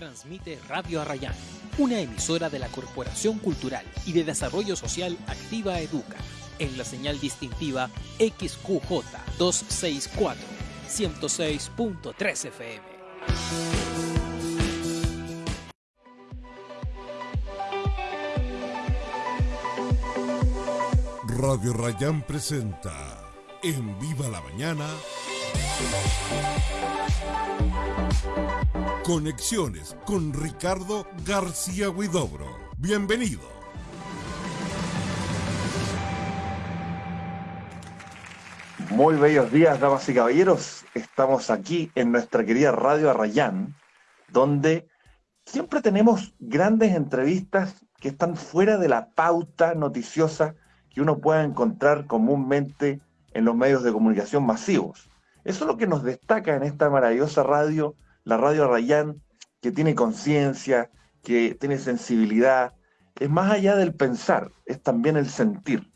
Transmite Radio Arrayán, una emisora de la Corporación Cultural y de Desarrollo Social Activa Educa, en la señal distintiva XQJ 264, 106.3 FM. Radio Rayán presenta En Viva la Mañana. Conexiones con Ricardo García Huidobro. Bienvenido. Muy bellos días, damas y caballeros. Estamos aquí en nuestra querida Radio Arrayán, donde siempre tenemos grandes entrevistas que están fuera de la pauta noticiosa que uno pueda encontrar comúnmente en los medios de comunicación masivos. Eso es lo que nos destaca en esta maravillosa radio la radio Rayán, que tiene conciencia, que tiene sensibilidad, es más allá del pensar, es también el sentir.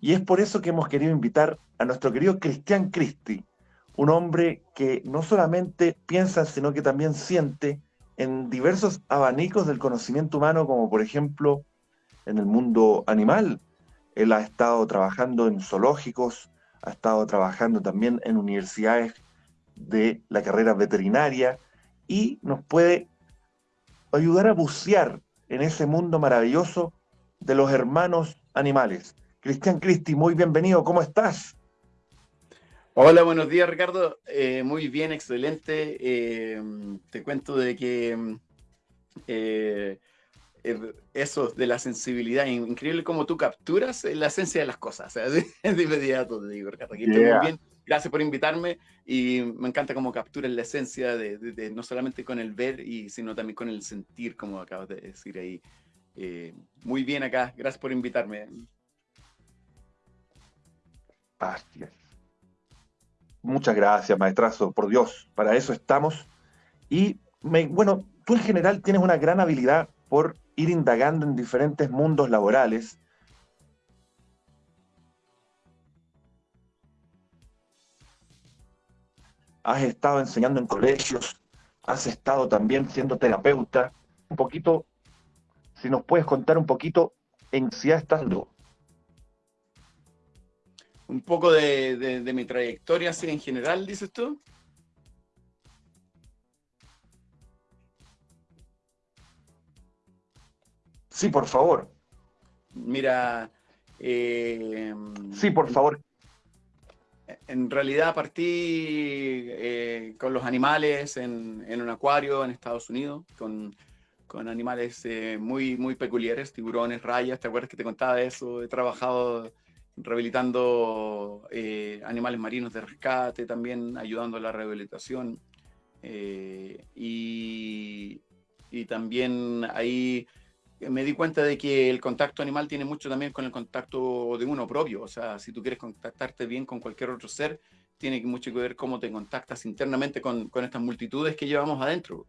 Y es por eso que hemos querido invitar a nuestro querido Cristian Cristi, un hombre que no solamente piensa, sino que también siente en diversos abanicos del conocimiento humano, como por ejemplo en el mundo animal. Él ha estado trabajando en zoológicos, ha estado trabajando también en universidades de la carrera veterinaria y nos puede ayudar a bucear en ese mundo maravilloso de los hermanos animales. Cristian Cristi, muy bienvenido, ¿cómo estás? Hola, buenos días Ricardo, eh, muy bien, excelente. Eh, te cuento de que eh, eso de la sensibilidad, increíble como tú capturas la esencia de las cosas. de inmediato te digo, Ricardo, aquí muy bien gracias por invitarme y me encanta cómo capturas la esencia de, no solamente con el ver, y, sino también con el sentir, como acabas de decir ahí. Eh, muy bien acá, gracias por invitarme. Gracias. Muchas gracias, maestrazo, por Dios, para eso estamos. Y bueno, tú en general tienes una gran habilidad por ir indagando en diferentes mundos laborales has estado enseñando en colegios, has estado también siendo terapeuta. Un poquito, si nos puedes contar un poquito en si has estado. Un poco de, mi trayectoria así en general, dices tú. Sí, por favor. Mira. Eh, sí, por favor en realidad partí eh, con los animales en, un acuario en Estados Unidos, con, animales eh, muy, muy peculiares, tiburones, rayas, ¿te acuerdas que te contaba eso? He trabajado rehabilitando eh, animales marinos de rescate, también ayudando a la rehabilitación. y, y también ahí me di cuenta de que el contacto animal tiene mucho también con el contacto de uno propio. O sea, si tú quieres contactarte bien con cualquier otro ser, tiene mucho que ver cómo te contactas internamente con, con estas multitudes que llevamos adentro.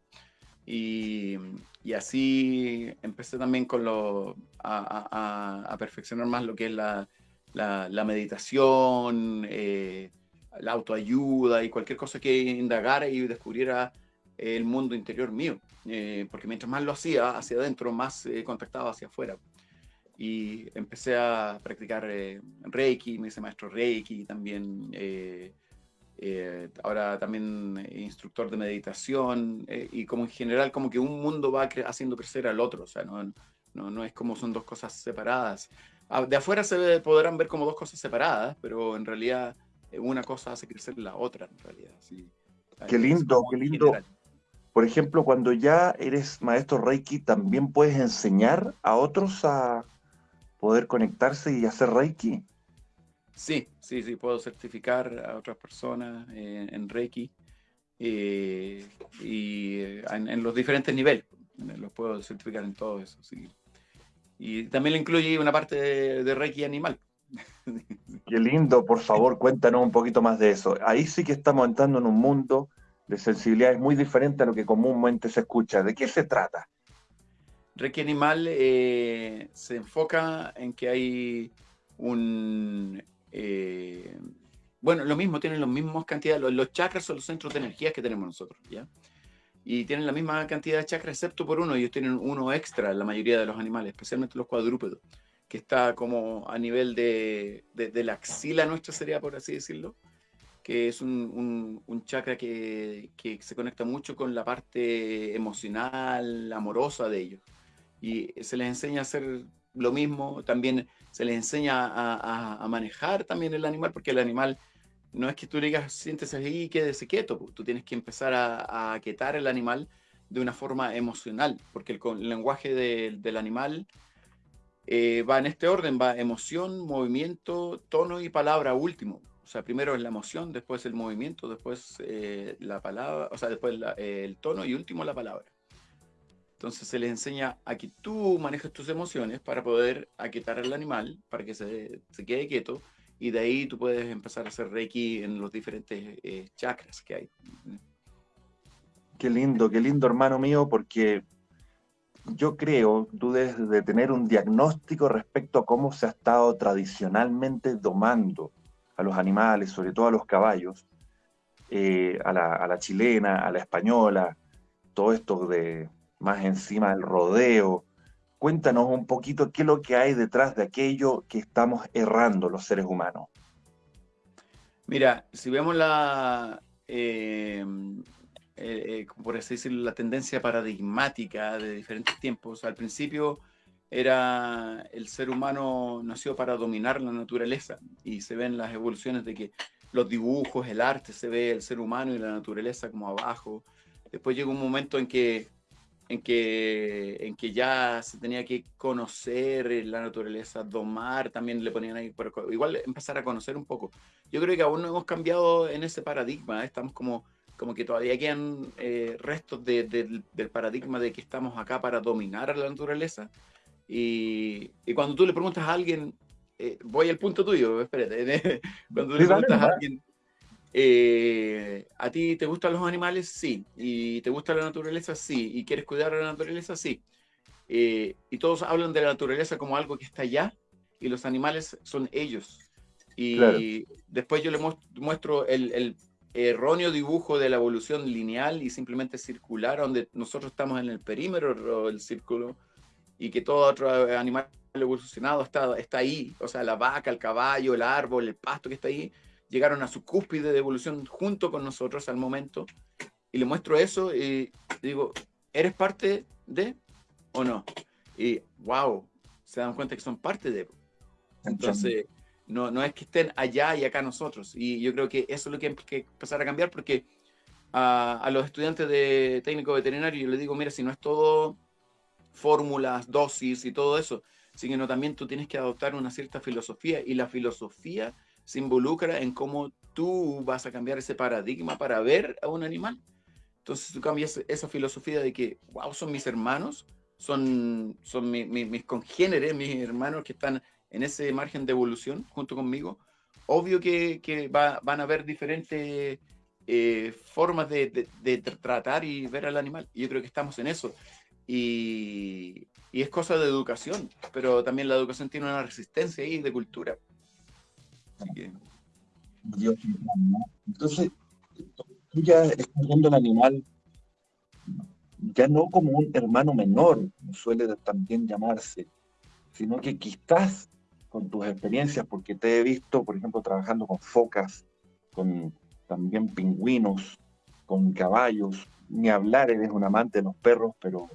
Y, y así empecé también con lo, a, perfeccionar más lo que es la, la, meditación, eh, la autoayuda y cualquier cosa que indagara y descubriera el mundo interior mío. Eh, porque mientras más lo hacía hacia adentro, más eh, contactaba hacia afuera. Y empecé a practicar eh, Reiki, me hice maestro Reiki también. ahora también instructor de meditación y como en general como que un mundo va haciendo crecer al otro, o sea, no, no, no es como son dos cosas separadas. Ah, de afuera se podrán ver como dos cosas separadas, pero en realidad una cosa hace crecer la otra, en realidad. Sí. Qué lindo, qué lindo. Por ejemplo, cuando ya eres maestro Reiki, ¿también puedes enseñar a otros a poder conectarse y hacer Reiki? Sí, sí, sí, puedo certificar a otras personas eh, en Reiki eh, y eh, en, los diferentes niveles. Los puedo certificar en todo eso, sí. Y también le incluye una parte de, de Reiki animal. Qué lindo, por favor, cuéntanos un poquito más de eso. Ahí sí que estamos entrando en un mundo de sensibilidad es muy diferente a lo que comúnmente se escucha. ¿De qué se trata? Reiki Animal eh, se enfoca en que hay un... Eh, bueno, lo mismo, tienen los mismos cantidades, los, chakras son los centros de energía que tenemos nosotros, ¿ya? y tienen la misma cantidad de chakras, excepto por uno. Ellos tienen uno extra, la mayoría de los animales, especialmente los cuadrúpedos, que está como a nivel de, de, la axila nuestra, sería por así decirlo, que es un, un, chakra que, que, se conecta mucho con la parte emocional, amorosa de ellos. Y se les enseña a hacer lo mismo, también se les enseña a, a, manejar también el animal, porque el animal no es que tú digas, siéntese ahí y quédese quieto, tú tienes que empezar a, a aquietar el animal de una forma emocional, porque el, lenguaje del animal eh, va en este orden, va emoción, movimiento, tono y palabra último. O sea, primero es la emoción, después el movimiento, después eh, la palabra, o sea, después el tono y último la palabra. Entonces se les enseña a que tú manejes tus emociones para poder aquietar al animal, para que se, se quede quieto, y de ahí tú puedes empezar a hacer Reiki en los diferentes eh, chakras que hay. Qué lindo, qué lindo hermano mío, porque yo creo, tú debes de tener un diagnóstico respecto a cómo se ha estado tradicionalmente domando a los animales, sobre todo a los caballos, eh, a, la, chilena, a la española, todo esto de más encima del rodeo, Cuéntanos un poquito qué es lo que hay detrás de aquello que estamos errando los seres humanos. Mira, si vemos la, eh, eh, por así decirlo, la tendencia paradigmática de diferentes tiempos, al principio era el ser humano nació para dominar la naturaleza y se ven las evoluciones de que los dibujos, el arte, se ve el ser humano y la naturaleza como abajo. Después llega un momento en que en que, en que ya se tenía que conocer la naturaleza, domar, también le ponían ahí, pero igual empezar a conocer un poco. Yo creo que aún no hemos cambiado en ese paradigma, ¿eh? estamos como, como que todavía quedan eh, restos del paradigma de que estamos acá para dominar a la naturaleza. Y, y cuando tú le preguntas a alguien, eh, voy al punto tuyo, espérate, cuando tú le preguntas a alguien, eh, ¿A ti te gustan los animales? Sí. ¿Y te gusta la naturaleza? Sí. ¿Y quieres cuidar a la naturaleza? Sí. Eh, y todos hablan de la naturaleza como algo que está allá y los animales son ellos. Y después yo le muestro el, erróneo dibujo de la evolución lineal y simplemente circular, donde nosotros estamos en el perímetro del círculo y que todo otro animal evolucionado está, está ahí. O sea, la vaca, el caballo, el árbol, el pasto que está ahí llegaron a su cúspide de evolución junto con nosotros al momento, y le muestro eso y digo, ¿eres parte de o no? Y wow, se dan cuenta que son parte de. Entonces, no, no es que estén allá y acá nosotros. Y yo creo que eso es lo que hay que empezar a cambiar porque a, a los estudiantes de técnico veterinario yo les digo, mira, si no es todo fórmulas, dosis y todo eso, sino también tú tienes que adoptar una cierta filosofía y la filosofía se involucra en cómo tú vas a cambiar ese paradigma para ver a un animal. Entonces tú cambias esa filosofía de que, wow, son mis hermanos, son, son mis congéneres, mis hermanos que están en ese margen de evolución junto conmigo. Obvio que, que van a haber diferentes eh, formas de, de, tratar y ver al animal. Y yo creo que estamos en eso. Y, y, es cosa de educación, pero también la educación tiene una resistencia ahí de cultura. Entonces, tú ya estás viendo al animal ya no como un hermano menor, suele también llamarse, sino que quizás con tus experiencias, porque te he visto, por ejemplo, trabajando con focas, con también pingüinos, con caballos, ni hablar, eres un amante de los perros, pero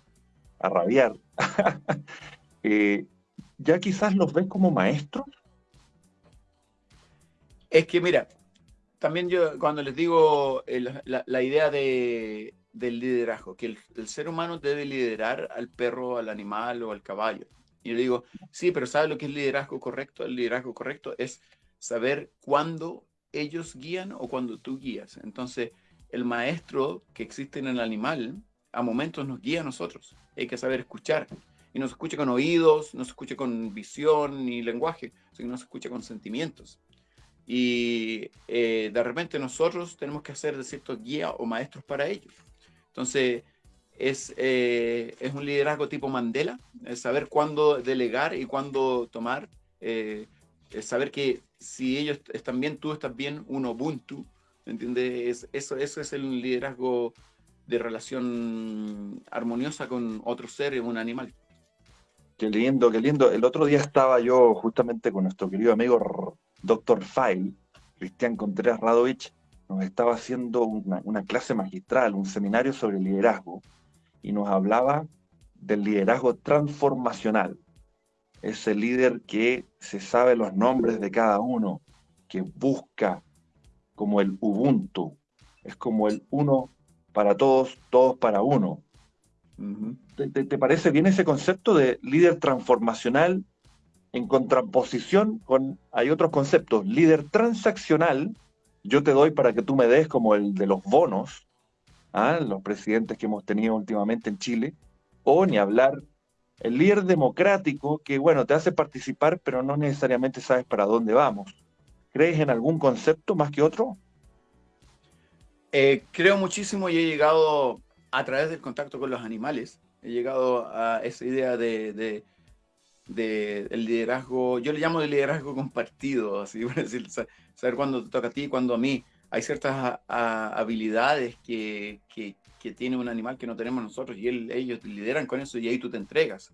a rabiar. Eh, ya quizás los ves como maestros es que mira, también yo cuando les digo la, idea de, del liderazgo, que el, ser humano debe liderar al perro, al animal o al caballo. Y yo digo, sí, pero ¿sabe lo que es liderazgo correcto? El liderazgo correcto es saber cuándo ellos guían o cuando tú guías. Entonces, el maestro que existe en el animal, a momentos nos guía a nosotros. Hay que saber escuchar. Y no se escucha con oídos, no se escucha con visión ni lenguaje, sino se escucha con sentimientos y eh, de repente nosotros tenemos que hacer de cierto guía o maestros para ellos. Entonces, es, eh, es un liderazgo tipo Mandela, es saber cuándo delegar y cuándo tomar, eh, es saber que si ellos están bien, tú estás bien, un Ubuntu, ¿entiendes? eso, eso es el liderazgo de relación armoniosa con otro ser, un animal. Qué lindo, qué lindo. El otro día estaba yo justamente con nuestro querido amigo Dr. File, Cristian Contreras Radovich, nos estaba haciendo una, una, clase magistral, un seminario sobre liderazgo, y nos hablaba del liderazgo transformacional. Ese líder que se sabe los nombres de cada uno, que busca como el Ubuntu, es como el uno para todos, todos para uno. ¿Te, parece bien ese concepto de líder transformacional en contraposición con, hay otros conceptos, líder transaccional, yo te doy para que tú me des como el de los bonos, ¿ah? los presidentes que hemos tenido últimamente en Chile, o ni hablar, el líder democrático que, bueno, te hace participar, pero no necesariamente sabes para dónde vamos. ¿Crees en algún concepto más que otro? Eh, creo muchísimo y he llegado a través del contacto con los animales, he llegado a esa idea de, de, el liderazgo, yo le llamo de liderazgo compartido, así por decir, saber cuándo te toca a ti y cuándo a mí. Hay ciertas habilidades que, que, que, tiene un animal que no tenemos nosotros y ellos lideran con eso y ahí tú te entregas.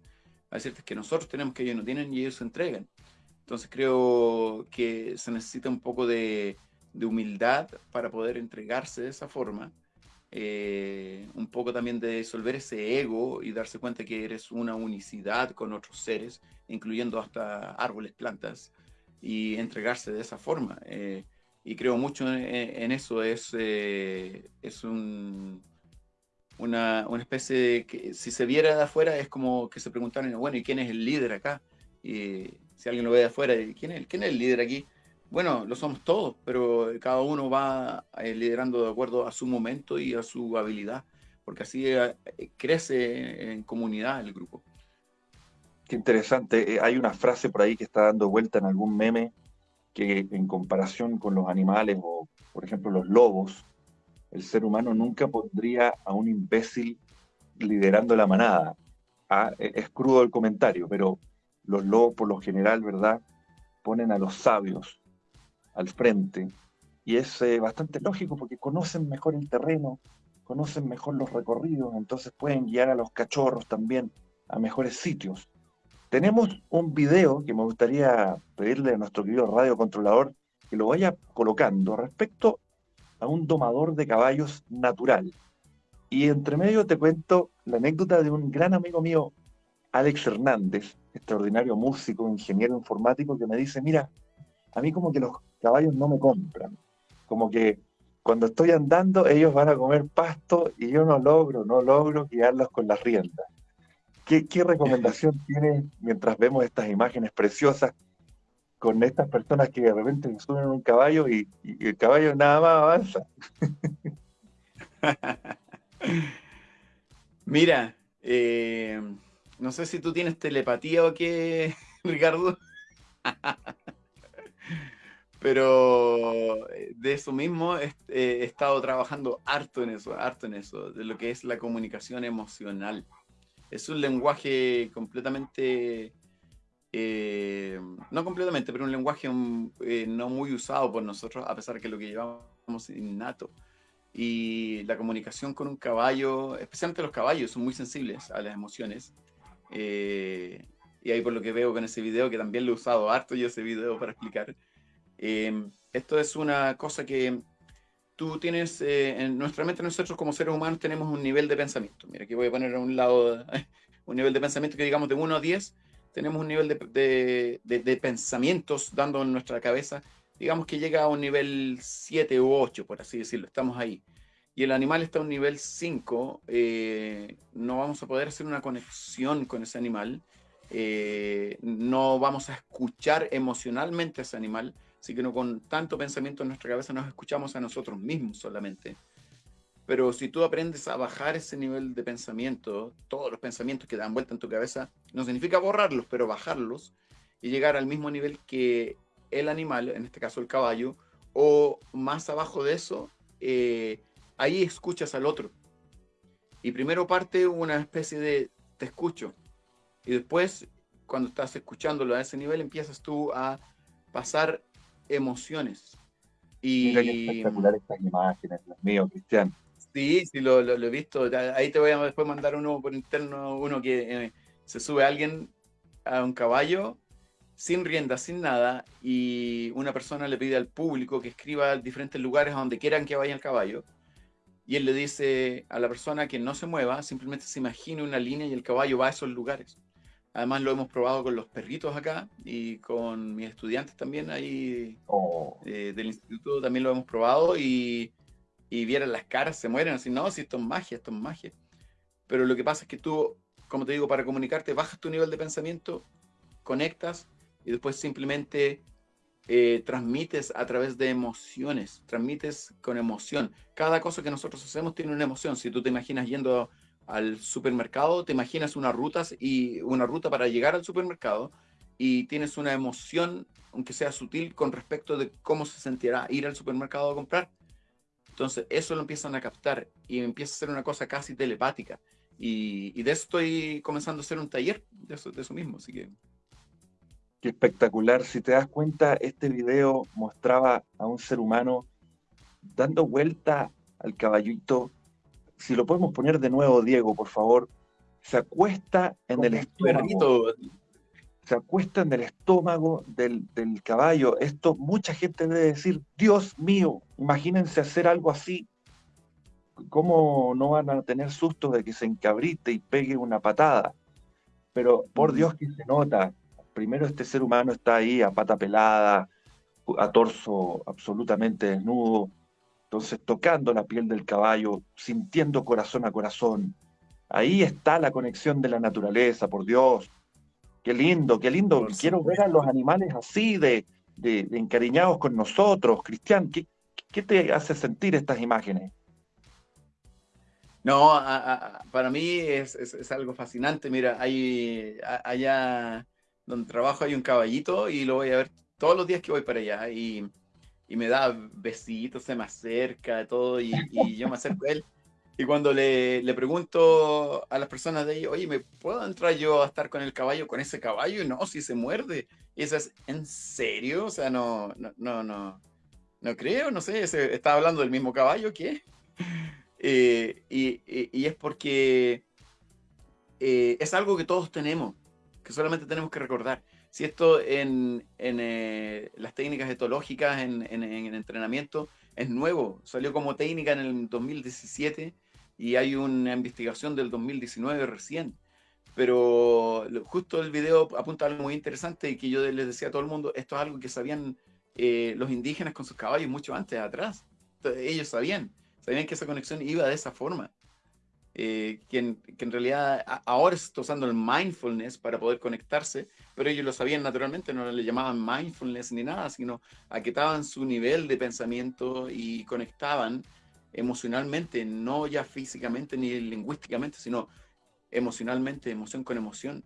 Hay ciertas que nosotros tenemos que ellos no tienen y ellos se entregan. Entonces creo que se necesita un poco de, de humildad para poder entregarse de esa forma. Eh, un poco también de disolver ese ego y darse cuenta que eres una unicidad con otros seres, incluyendo hasta árboles, plantas, y entregarse de esa forma. Eh, y creo mucho en, eso, es, eh, es un, una, una, especie de que si se viera de afuera es como que se preguntaran, bueno, ¿y quién es el líder acá? Y si alguien lo ve de afuera, ¿quién es, quién es el líder aquí? Bueno, lo somos todos, pero cada uno va eh, liderando de acuerdo a su momento y a su habilidad, porque así eh, crece en comunidad el grupo. Qué interesante. Eh, hay una frase por ahí que está dando vuelta en algún meme que en comparación con los animales o, por ejemplo, los lobos, el ser humano nunca pondría a un imbécil liderando la manada. Ah, e, es crudo el comentario, pero los lobos por lo general, ¿verdad? Ponen a los sabios, al frente. Y es eh, bastante lógico porque conocen mejor el terreno, conocen mejor los recorridos, entonces pueden guiar a los cachorros también a mejores sitios. Tenemos un video que me gustaría pedirle a nuestro querido radio controlador que lo vaya colocando respecto a un domador de caballos natural. Y entre medio te cuento la anécdota de un gran amigo mío, Alex Hernández, extraordinario músico, ingeniero informático, que me dice, mira, a mí como que los caballos no me compran. Como que cuando estoy andando, ellos van a comer pasto y yo no logro, no logro guiarlos con las riendas. ¿Qué, recomendación tiene mientras vemos estas imágenes preciosas con estas personas que de repente suben a un caballo y, el caballo nada más avanza? Mira, eh, no sé si tú tienes telepatía o qué, Ricardo. Pero eh, de eso mismo eh, he, estado trabajando harto en eso, harto en eso, de lo que es la comunicación emocional. Es un lenguaje completamente, eh, no completamente, pero un lenguaje mm, no muy usado por nosotros, a pesar que lo que llevamos innato. Y la comunicación con un caballo, especialmente los caballos, son muy sensibles a las emociones. y ahí por lo que veo con ese video, que también lo he usado harto yo ese video para explicar, Em, esto es una cosa que tú tienes, eh, en nuestra mente nosotros como seres humanos tenemos un nivel de pensamiento. Mira, aquí voy a poner a un lado un nivel de pensamiento que digamos de 1 a 10, tenemos un nivel de, de, pensamientos dando en nuestra cabeza, digamos que llega a un nivel 7 u 8, por así decirlo, estamos ahí. Y el animal está a un nivel 5, eh, no vamos a poder hacer una conexión con ese animal, eh, no vamos a escuchar emocionalmente a ese animal, Así que no con tanto pensamiento en nuestra cabeza nos escuchamos a nosotros mismos solamente. Pero si tú aprendes a bajar ese nivel de pensamiento, todos los pensamientos que dan vuelta en tu cabeza, no significa borrarlos, pero bajarlos y llegar al mismo nivel que el animal, en este caso el caballo, o más abajo de eso, eh, ahí escuchas al otro. Y primero parte una especie de te escucho. Y después, cuando estás escuchándolo a ese nivel, empiezas tú a pasar emociones. Y... Mira qué espectacular estas imágenes, Dios mío, Cristian. Sí, sí, lo, he visto. Ahí te voy a después mandar uno por interno, uno que eh, se sube alguien a un caballo sin rienda, sin nada, y una persona le pide al público que escriba diferentes lugares a donde quieran que vaya el caballo, y él le dice a la persona que no se mueva, simplemente se imagine una línea y el caballo va a esos lugares. Además lo hemos probado con los perritos acá y con mis estudiantes también ahí oh. eh, del instituto también lo hemos probado y, y vieran las caras, se mueren así, no, si esto es magia, esto es magia. Pero lo que pasa es que tú, como te digo, para comunicarte, bajas tu nivel de pensamiento, conectas y después simplemente eh, transmites a través de emociones, transmites con emoción. Cada cosa que nosotros hacemos tiene una emoción. Si tú te imaginas yendo al supermercado, te imaginas unas rutas y una ruta para llegar al supermercado y tienes una emoción, aunque sea sutil, con respecto de cómo se sentirá ir al supermercado a comprar. Entonces, eso lo empiezan a captar y empieza a ser una cosa casi telepática. Y, de eso estoy comenzando a hacer un taller de eso, de eso mismo. Así que Qué espectacular. Si te das cuenta, este video mostraba a un ser humano dando vuelta al caballito. Si lo podemos poner de nuevo, Diego, por favor. Se acuesta en el estómago. Se acuesta en el estómago del, del caballo. Esto mucha gente debe decir, Dios mío, imagínense hacer algo así. ¿Cómo no van a tener susto de que se encabrite y pegue una patada? Pero por Dios que se nota, primero este ser humano está ahí a pata pelada, a torso absolutamente desnudo, entonces tocando la piel del caballo, sintiendo corazón a corazón. Ahí está la conexión de la naturaleza, por Dios. Qué lindo, qué lindo. Quiero ver a los animales así, de, encariñados con nosotros. Cristian, ¿qué, ¿qué, te hace sentir estas imágenes? No, para mí es, es, algo fascinante. Mira, hay allá donde trabajo hay un caballito y lo voy a ver todos los días que voy para allá y, y me da besitos, se me acerca, todo y, y, yo me acerco a él. Y cuando le, le, pregunto a las personas de ahí, oye, ¿me puedo entrar yo a estar con el caballo, con ese caballo? Y no, si se muerde. Y eso es, ¿en serio? O sea, no, no, no, no, no creo, no sé, ¿se ¿está hablando del mismo caballo? ¿Qué? Eh, y, y, es porque eh, es algo que todos tenemos que solamente tenemos que recordar. Si esto en, en eh, las técnicas etológicas, en, en, en, entrenamiento, es nuevo, salió como técnica en el 2017 y hay una investigación del 2019 recién. Pero justo el video apunta a algo muy interesante y que yo les decía a todo el mundo, esto es algo que sabían eh, los indígenas con sus caballos mucho antes, atrás. ellos sabían, sabían que esa conexión iba de esa forma. Eh, que, en, realidad ahora se está usando el mindfulness para poder conectarse, pero ellos lo sabían naturalmente, no le llamaban mindfulness ni nada, sino aquietaban su nivel de pensamiento y conectaban emocionalmente, no ya físicamente ni lingüísticamente, sino emocionalmente, emoción con emoción,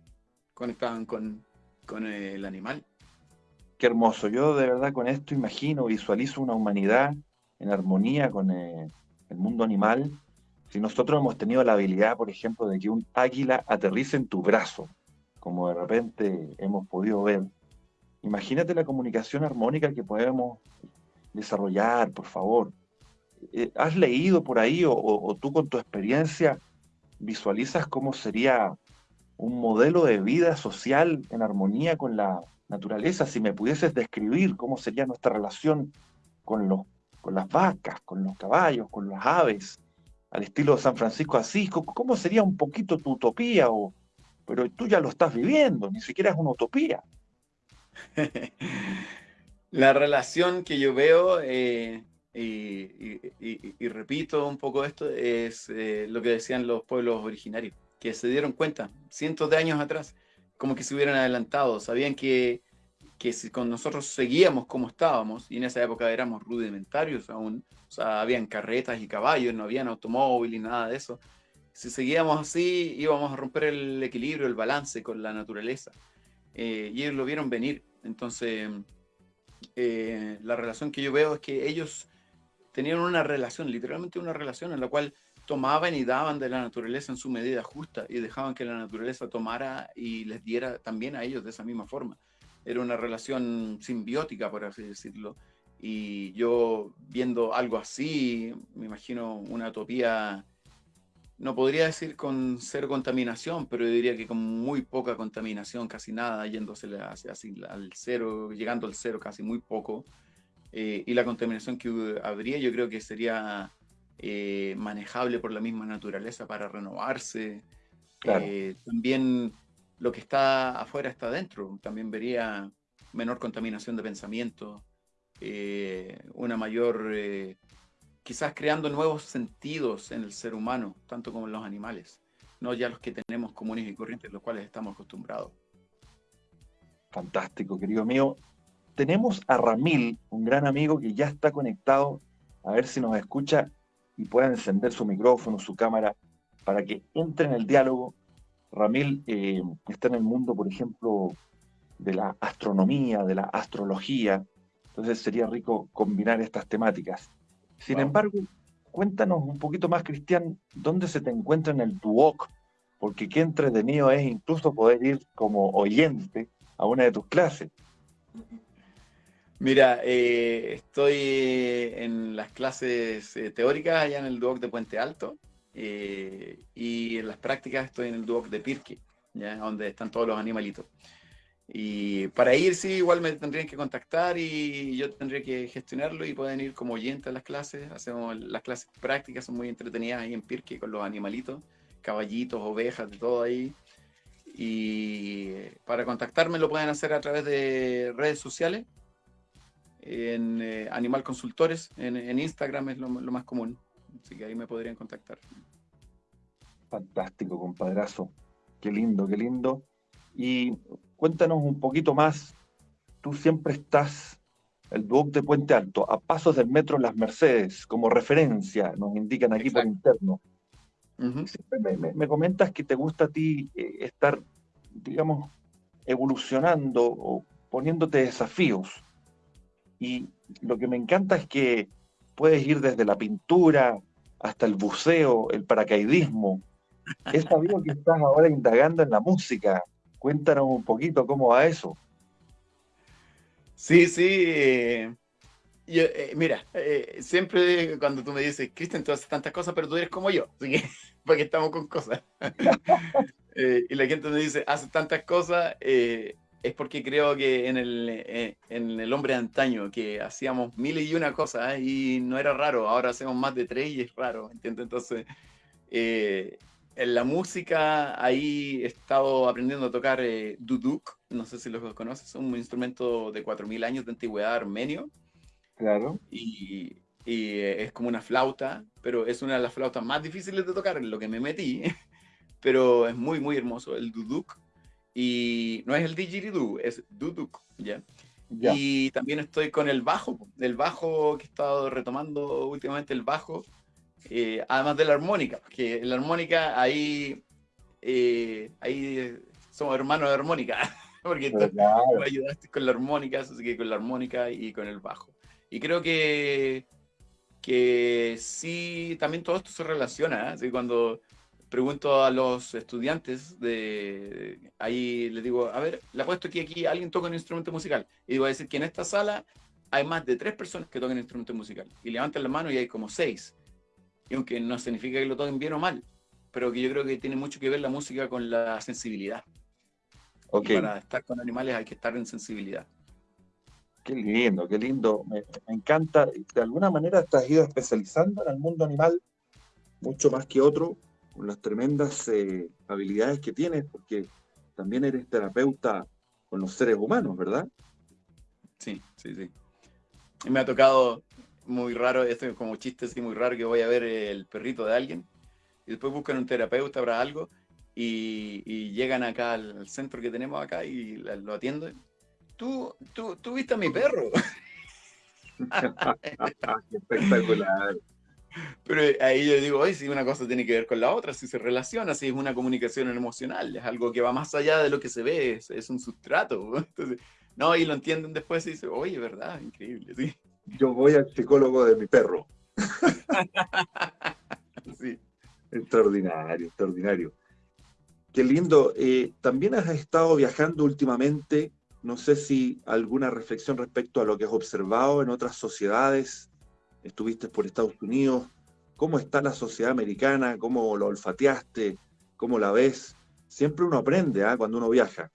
conectaban con, con el animal. Qué hermoso, yo de verdad con esto imagino, visualizo una humanidad en armonía con eh, el mundo animal, si nosotros hemos tenido la habilidad, por ejemplo, de que un águila aterrice en tu brazo, como de repente hemos podido ver, imagínate la comunicación armónica que podemos desarrollar, por favor. Eh, ¿Has leído por ahí o, tú con tu experiencia visualizas cómo sería un modelo de vida social en armonía con la naturaleza? Si me pudieses describir cómo sería nuestra relación con, los, con las vacas, con los caballos, con las aves, al estilo de San Francisco Asís, ¿cómo sería un poquito tu utopía? O, pero tú ya lo estás viviendo, ni siquiera es una utopía. La relación que yo veo, eh, y, repito un poco esto, es eh, lo que decían los pueblos originarios, que se dieron cuenta cientos de años atrás, como que se hubieran adelantado, sabían que, que si con nosotros seguíamos como estábamos, y en esa época éramos rudimentarios aún, o sea, habían carretas y caballos, no habían automóvil y nada de eso. Si seguíamos así, íbamos a romper el equilibrio, el balance con la naturaleza. Eh, y ellos lo vieron venir. Entonces, eh, la relación que yo veo es que ellos tenían una relación, literalmente una relación en la cual tomaban y daban de la naturaleza en su medida justa y dejaban que la naturaleza tomara y les diera también a ellos de esa misma forma. Era una relación simbiótica, por así decirlo, y yo viendo algo así, me imagino una utopía, no podría decir con cero contaminación, pero yo diría que con muy poca contaminación, casi nada, yéndose hacia, al cero, llegando al cero casi muy poco. Eh, y la contaminación que habría yo creo que sería eh, manejable por la misma naturaleza para renovarse. Eh, también lo que está afuera está adentro. También vería menor contaminación de pensamiento, eh, una mayor, quizás creando nuevos sentidos en el ser humano, tanto como en los animales, no ya los que tenemos comunes y corrientes, los cuales estamos acostumbrados. Fantástico, querido mío. Tenemos a Ramil, un gran amigo que ya está conectado, a ver si nos escucha y pueda encender su micrófono, su cámara, para que entre en el diálogo. Ramil eh, está en el mundo, por ejemplo, de la astronomía, de la astrología, entonces sería rico combinar estas temáticas. Sin embargo, cuéntanos un poquito más, Cristian, ¿dónde se te encuentra en el Duoc? Porque qué entretenido es incluso poder ir como oyente a una de tus clases. Mira, eh, estoy en las clases eh, teóricas allá en el Duoc de Puente Alto eh, y en las prácticas estoy en el Duoc de Pirque, ¿ya? donde están todos los animalitos. Y para ir, sí, igual me tendrían que contactar y yo tendría que gestionarlo y pueden ir como oyentes a las clases. Hacemos las clases prácticas, son muy entretenidas ahí en Pirque con los animalitos, caballitos, ovejas, de todo ahí. Y para contactarme lo pueden hacer a través de redes sociales en eh, Animal Consultores, en, Instagram es lo, más común, así que ahí me podrían contactar. Fantástico, compadrazo. Qué lindo, qué lindo. Y cuéntanos un poquito más. Tú siempre estás, el Duoc de Puente Alto, a pasos del metro Las Mercedes, como referencia, nos indican aquí por interno. me, comentas que te gusta a ti eh, estar, digamos, evolucionando o poniéndote desafíos. Y lo que me encanta es que puedes ir desde la pintura hasta el buceo, el paracaidismo. He sabido que estás ahora indagando en la música. Cuéntanos un poquito cómo va eso. Sí, sí. Eh, eh, mira, eh, siempre cuando tú me dices, Cristian, tú haces tantas cosas, pero tú eres como yo, así que porque estamos con cosas. y la gente me dice, haces tantas cosas, es porque creo que en el, en el hombre antaño, que hacíamos mil y una cosas y no era raro, ahora hacemos más de tres y es raro, ¿entiendes? Entonces, en la música, ahí he estado aprendiendo a tocar duduk, no sé si lo conoces, un instrumento de 4.000 años de antigüedad armenio. Claro. Y, y es como una flauta, pero es una de las flautas más difíciles de tocar, en lo que me metí, pero es muy, muy hermoso el duduk y no es el didgeridoo, es duduk, ¿ya? Y también estoy con el bajo, el bajo que he estado retomando últimamente, el bajo, eh, además de la armónica, que la armónica ahí, eh, ahí somos hermanos de armónica, porque tú me ayudaste con la armónica, así que con la armónica y con el bajo. Y creo que, que sí, también todo esto se relaciona, ¿eh? así cuando pregunto a los estudiantes de ahí les digo, a ver, le apuesto que aquí alguien toca un instrumento musical. Y digo a decir que en esta sala hay más de tres personas que tocan instrumento musical. Y levantan la mano y hay como seis. Y aunque no significa que lo toquen bien o mal, pero que yo creo que tiene mucho que ver la música con la sensibilidad. Okay. para estar con animales hay que estar en sensibilidad. Qué lindo, qué lindo. Me, me, encanta. De alguna manera te has ido especializando en el mundo animal mucho más que otro con las tremendas eh, habilidades que tienes, porque también eres terapeuta con los seres humanos, ¿verdad? Sí, sí, sí. Y me ha tocado muy raro, esto es como chiste así muy raro, que voy a ver el perrito de alguien y después buscan un terapeuta para algo y, llegan acá al, centro que tenemos acá y lo atienden. Tú, tú, tú viste a mi perro. Espectacular. Pero ahí yo digo, oye, si una cosa tiene que ver con la otra, si se relaciona, si es una comunicación emocional, es algo que va más allá de lo que se ve, es, un sustrato. Entonces, no, y lo entienden después y dicen, oye, ¿verdad? Increíble, sí. Yo voy al psicólogo de mi perro. sí. Extraordinario, extraordinario. Qué lindo. Eh, también has estado viajando últimamente no sé si alguna reflexión respecto a lo que has observado en otras sociedades. Estuviste por Estados Unidos. ¿Cómo está la sociedad americana? ¿Cómo lo olfateaste? ¿Cómo la ves? Siempre uno aprende ¿ah? cuando uno viaja.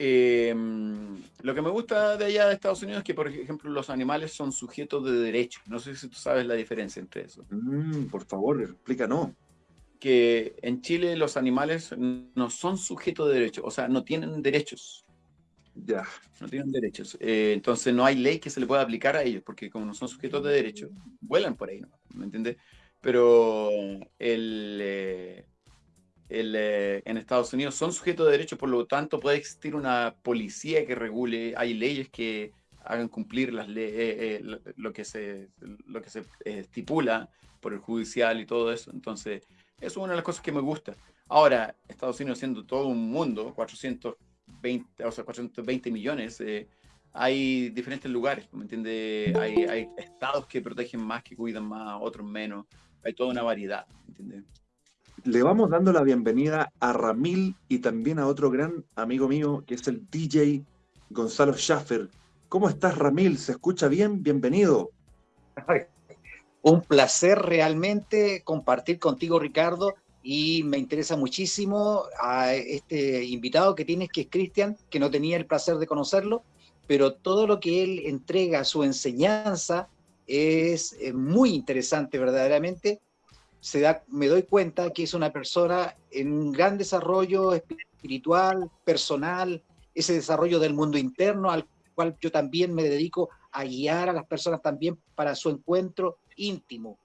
Em, lo que me gusta de allá de Estados Unidos es que, por ejemplo, los animales son sujetos de derechos. No sé si tú sabes la diferencia entre eso. Mm, por favor, explícanos. Que en Chile los animales no son sujetos de derechos, o sea, no tienen derechos. Ya. No tienen derechos. Eh, entonces no hay ley que se le pueda aplicar a ellos, porque como no son sujetos de derechos, vuelan por ahí, ¿no? ¿Me entiendes? Pero el, eh, eh, en Estados Unidos son sujetos de derechos, por lo tanto puede existir una policía que regule, hay leyes que hagan cumplir las lo que se, lo que se estipula por el judicial y todo eso. Entonces, eso es una de las cosas que me gusta. Ahora, Estados Unidos siendo todo un mundo, 400 20, o sea, 420 millones, eh, hay diferentes lugares, ¿me entiendes? Hay, hay, estados que protegen más, que cuidan más, otros menos. Hay toda una variedad, ¿me entiendes? Le vamos dando la bienvenida a Ramil y también a otro gran amigo mío, que es el DJ Gonzalo Schaffer. ¿Cómo estás, Ramil? ¿Se escucha bien? Bienvenido. Un placer realmente compartir contigo, Ricardo, y me interesa muchísimo a este invitado que tienes, que es Cristian, que no tenía el placer de conocerlo, pero todo lo que él entrega, su enseñanza, es eh, muy interesante verdaderamente. Se da, me doy cuenta que es una persona en un gran desarrollo espiritual, personal, ese desarrollo del mundo interno al cual yo también me dedico a guiar a las personas también para su encuentro íntimo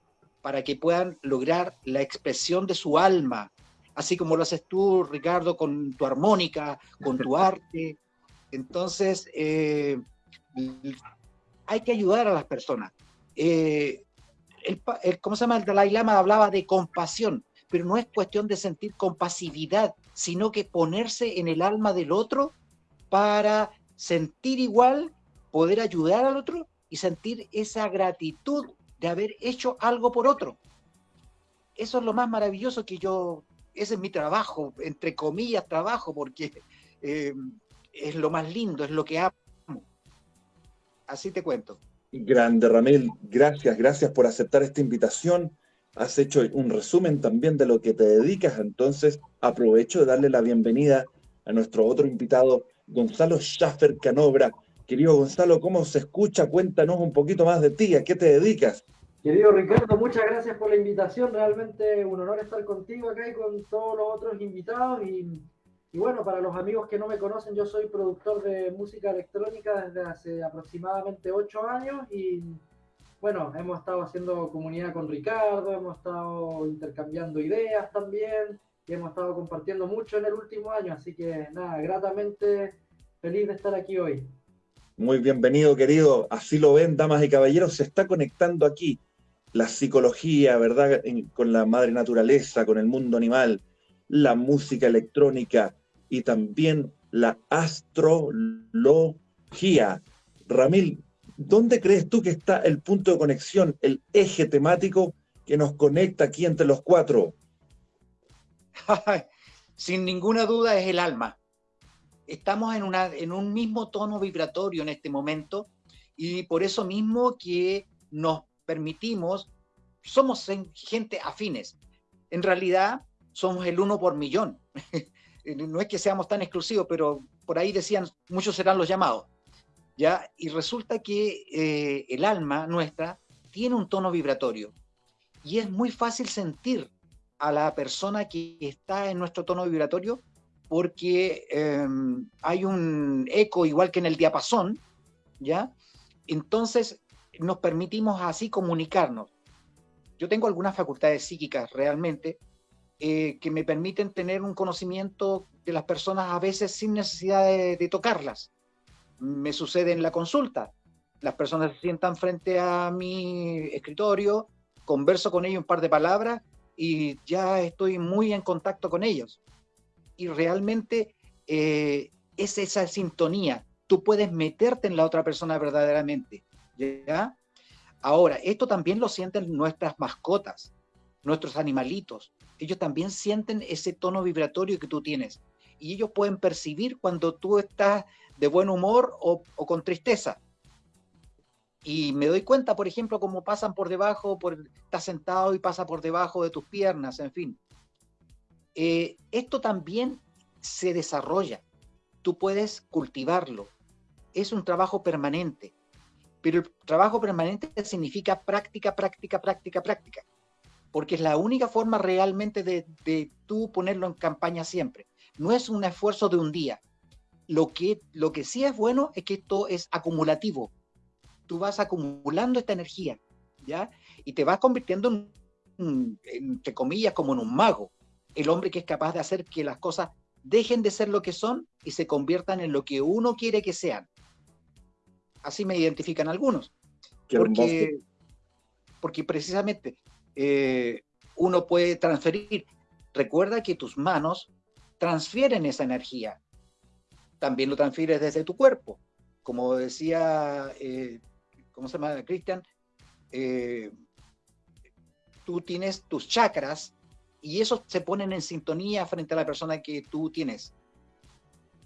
para que puedan lograr la expresión de su alma, así como lo haces tú, Ricardo, con tu armónica, con tu arte. Entonces, eh, hay que ayudar a las personas. Eh, ¿Cómo se llama? El Dalai Lama hablaba de compasión, pero no es cuestión de sentir compasividad, sino que ponerse en el alma del otro para sentir igual, poder ayudar al otro y sentir esa gratitud de haber hecho algo por otro. Eso es lo más maravilloso que yo, ese es mi trabajo, entre comillas trabajo, porque eh, es lo más lindo, es lo que amo. Así te cuento. Grande, Ramel, gracias, gracias por aceptar esta invitación. Has hecho un resumen también de lo que te dedicas, entonces aprovecho de darle la bienvenida a nuestro otro invitado, Gonzalo Schaffer Canobra. Querido Gonzalo, ¿cómo se escucha? Cuéntanos un poquito más de ti, ¿a qué te dedicas? Querido Ricardo, muchas gracias por la invitación. Realmente un honor estar contigo acá y con todos los otros invitados. Bueno, para los amigos que no me conocen, yo soy productor de música electrónica desde hace aproximadamente ocho años. Y bueno, hemos estado haciendo comunidad con Ricardo, hemos estado intercambiando ideas también y hemos estado compartiendo mucho en el último año. Así que nada, gratamente feliz de estar aquí hoy. Muy bienvenido, querido. Así lo ven, damas y caballeros, se está conectando aquí la psicología, ¿verdad? con la madre naturaleza, con el mundo animal, la música electrónica y también la astrología. Ramil, ¿dónde crees tú que está el punto de conexión, el eje temático que nos conecta aquí entre los cuatro? Sin ninguna duda es el alma. Estamos en, una, en un mismo tono vibratorio en este momento y por eso mismo que nos permitimos, somos gente afines. En realidad somos el uno por millón. no es que seamos tan exclusivos, pero por ahí decían, muchos serán los llamados. ¿ya? Y resulta que eh, el alma nuestra tiene un tono vibratorio y es muy fácil sentir a la persona que está en nuestro tono vibratorio porque em, hay un eco igual que en el diapasón, ¿ya? Entonces, nos permitimos así comunicarnos. Yo tengo algunas facultades psíquicas realmente eh, que me permiten tener un conocimiento de las personas a veces sin necesidad de, tocarlas. Me sucede en la consulta. Las personas se sientan frente a mi escritorio, converso con ellos un par de palabras y ya estoy muy en contacto con ellos. Y realmente eh, es esa sintonía. Tú puedes meterte en la otra persona verdaderamente. ¿ya? Ahora, esto también lo sienten nuestras mascotas, nuestros animalitos. Ellos también sienten ese tono vibratorio que tú tienes. y ellos pueden percibir cuando tú estás de buen humor o, con tristeza. Y me doy cuenta, por ejemplo, cómo pasan por debajo, por, estás sentado y pasa por debajo de tus piernas, en fin. Eh, esto también se desarrolla. Tú puedes cultivarlo. Es un trabajo permanente. Pero el trabajo permanente significa práctica, práctica, práctica, práctica. Porque es la única forma realmente de, de tú ponerlo en campaña siempre. No es un esfuerzo de un día, lo que, lo que sí es bueno es que esto es acumulativo. Tú vas acumulando esta energía, ¿ya? Y te vas convirtiendo en, entre comillas, como en un mago. El hombre que es capaz de hacer que las cosas dejen de ser lo que son y se conviertan en lo que uno quiere que sean. Así me identifican algunos. porque, porque precisamente eh, uno puede transferir. Recuerda que tus manos transfieren esa energía también lo transfieres desde tu cuerpo. Como decía, eh, ¿cómo se llama? Cristian, eh, tú tienes tus chakras y esos se ponen en sintonía frente a la persona que tú tienes.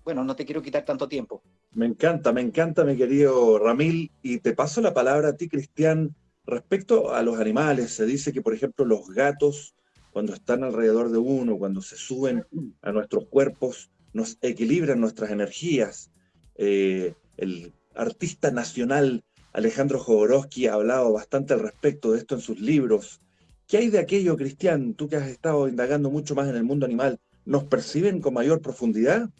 Bueno, no te quiero quitar tanto tiempo. Me encanta, me encanta, mi querido Ramil, y te paso la palabra a ti, Cristian, respecto a los animales. Se dice que, por ejemplo, los gatos, cuando están alrededor de uno, cuando se suben a nuestros cuerpos, nos equilibran nuestras energías. Eh, el artista nacional Alejandro Jodorowsky ha hablado bastante al respecto de esto en sus libros. ¿Qué hay de aquello, Cristian? Tú que has estado indagando mucho más en el mundo animal, ¿nos perciben con mayor profundidad?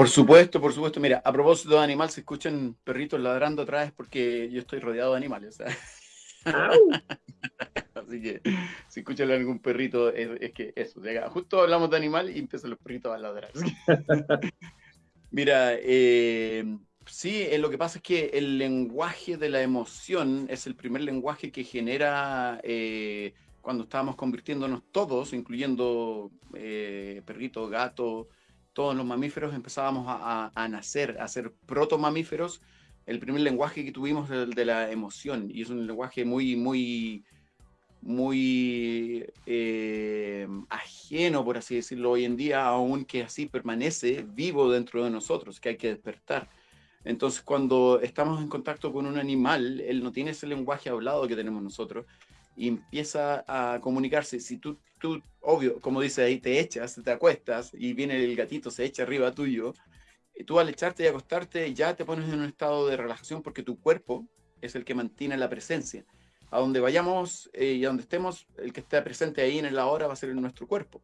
Por supuesto, por supuesto. Mira, a propósito de animal, se escuchan perritos ladrando atrás porque yo estoy rodeado de animales. Así que si escuchan algún perrito, es, que eso, justo hablamos de animal y empiezan los perritos a ladrar. Mira, eh, sí, eh, lo que pasa es que el lenguaje de la emoción es el primer lenguaje que genera eh, cuando estábamos convirtiéndonos todos, incluyendo perritos, gatos, todos los mamíferos, empezábamos a, a nacer, a ser proto-mamíferos el primer lenguaje que tuvimos es el de la emoción y es un lenguaje muy, muy, muy eh, ajeno, por así decirlo, hoy en día, aunque así permanece vivo dentro de nosotros, que hay que despertar. Entonces, cuando estamos en contacto con un animal, él no tiene ese lenguaje hablado que tenemos nosotros y empieza a comunicarse. Si tú, tú obvio, como dice ahí, te echas, te acuestas y viene el gatito, se echa arriba tuyo, tú al echarte y acostarte ya te pones en un estado de relajación porque tu cuerpo es el que mantiene la presencia. A donde vayamos eh, y a donde estemos, el que esté presente ahí en la hora va a ser en nuestro cuerpo.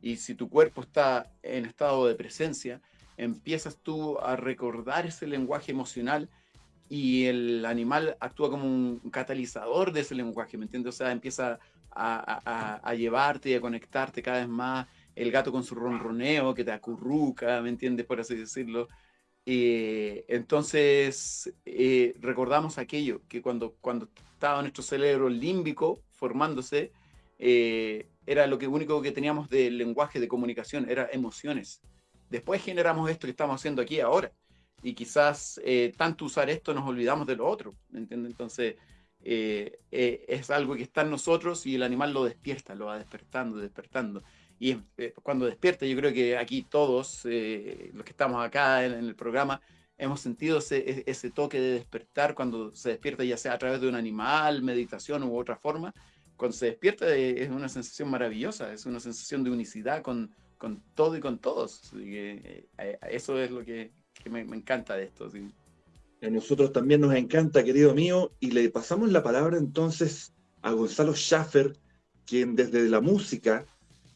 Y si tu cuerpo está en estado de presencia, empiezas tú a recordar ese lenguaje emocional y el animal actúa como un catalizador de ese lenguaje, ¿me entiendes? O sea, empieza a, llevarte y a conectarte cada vez más el gato con su ronroneo que te acurruca, ¿me entiendes? Por así decirlo. Eh, entonces, eh, recordamos aquello, que cuando, cuando estaba nuestro cerebro límbico formándose, eh, era lo único que teníamos de lenguaje de comunicación, era emociones. Después generamos esto que estamos haciendo aquí ahora. Y quizás tanto usar esto nos olvidamos de lo otro, ¿me entiendes? Entonces, es algo que está en nosotros y el animal lo despierta, lo va despertando, despertando y eh, cuando despierta, yo creo que aquí todos, eh, los que estamos acá en, el programa, hemos sentido ese, ese, toque de despertar cuando se despierta, ya sea a través de un animal, meditación u otra forma. Cuando se despierta eh, es una sensación maravillosa, es una sensación de unicidad con, con todo y con todos. eso es lo que, que me, encanta de esto. ¿sí? A nosotros también nos encanta, querido mío, y le pasamos la palabra entonces a Gonzalo Schaffer, quien desde la música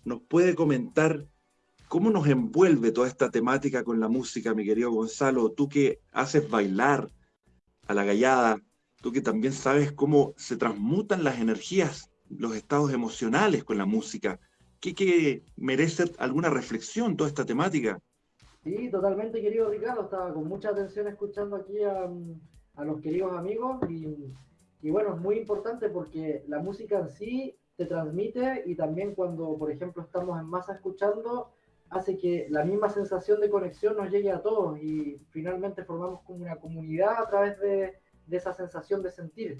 nos puede comentar cómo nos envuelve toda esta temática con la música, mi querido Gonzalo, tú que haces bailar a la gallada, tú que también sabes cómo se transmutan las energías, los estados emocionales con la música. ¿Qué, que merece alguna reflexión toda esta temática? Sí, totalmente, querido Ricardo. Estaba con mucha atención escuchando aquí a, los queridos amigos y, bueno, es muy importante porque la música en sí se transmite y también cuando, por ejemplo, estamos en masa escuchando, hace que la misma sensación de conexión nos llegue a todos y finalmente formamos como una comunidad a través de, esa sensación de sentir.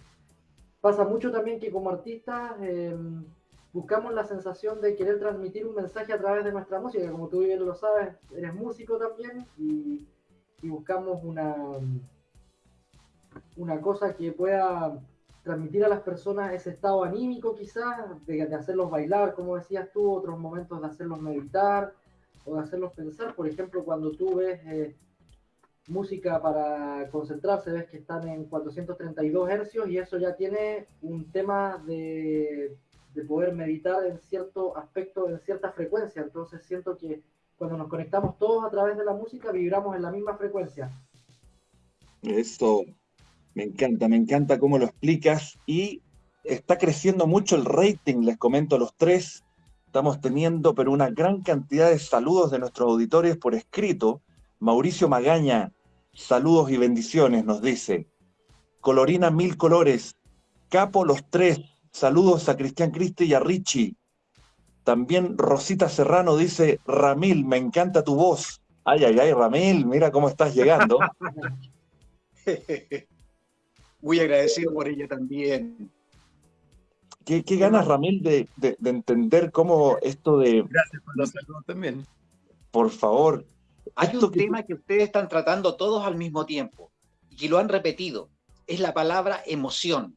Pasa mucho también que como artistas em, buscamos la sensación de querer transmitir un mensaje a través de nuestra música, como tú bien lo sabes, eres músico también y, buscamos una, una cosa que pueda transmitir a las personas ese estado anímico quizás, de, hacerlos bailar, como decías tú, otros momentos de hacerlos meditar o de hacerlos pensar. Por ejemplo, cuando tú ves eh, música para concentrarse, ves que están en 432 hercios y eso ya tiene un tema de, de poder meditar en cierto aspecto, en cierta frecuencia. Entonces siento que cuando nos conectamos todos a través de la música, vibramos en la misma frecuencia. Eso, me encanta, me encanta cómo lo explicas y está creciendo mucho el rating, les comento los tres. Estamos teniendo, pero una gran cantidad de saludos de nuestros auditores por escrito. Mauricio Magaña, saludos y bendiciones, nos dice. Colorina Mil Colores, Capo Los Tres, saludos a Cristian Cristi y a Richie. También Rosita Serrano dice, Ramil, me encanta tu voz. Ay, ay, ay, Ramil, mira cómo estás llegando. Muy agradecido por ella también. ¿Qué, ganas, Ramil, de, entender cómo esto de... Gracias por los saludos también. Por favor. Hay un tema que ustedes están tratando todos al mismo tiempo y que lo han repetido. Es la palabra emoción.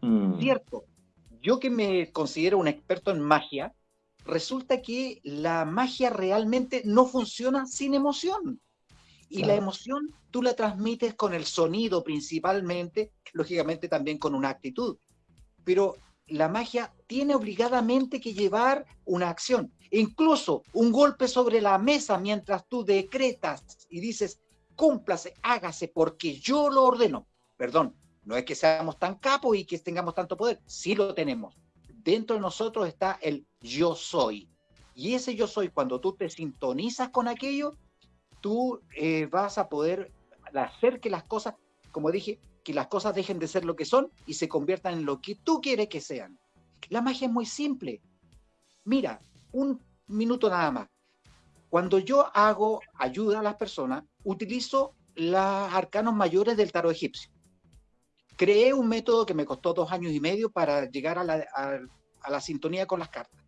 Mm. Cierto. Yo que me considero un experto en magia, resulta que la magia realmente no funciona sin emoción. Y la emoción tú la transmites con el sonido principalmente, lógicamente también con una actitud. Pero la magia tiene obligadamente que llevar una acción. Incluso un golpe sobre la mesa mientras tú decretas y dices, cúmplase, hágase, porque yo lo ordeno. Perdón, no es que seamos tan capos y que tengamos tanto poder, sí lo tenemos. Dentro de nosotros está el yo soy. Y ese yo soy, cuando tú te sintonizas con aquello, tú eh, vas a poder hacer que las cosas, como dije, que las cosas dejen de ser lo que son y se conviertan en lo que tú quieres que sean. La magia es muy simple. Mira, un minuto nada más. Cuando yo hago ayuda a las personas, utilizo los arcanos mayores del tarot egipcio. Creé un método que me costó dos años y medio para llegar a la, sintonía con las cartas.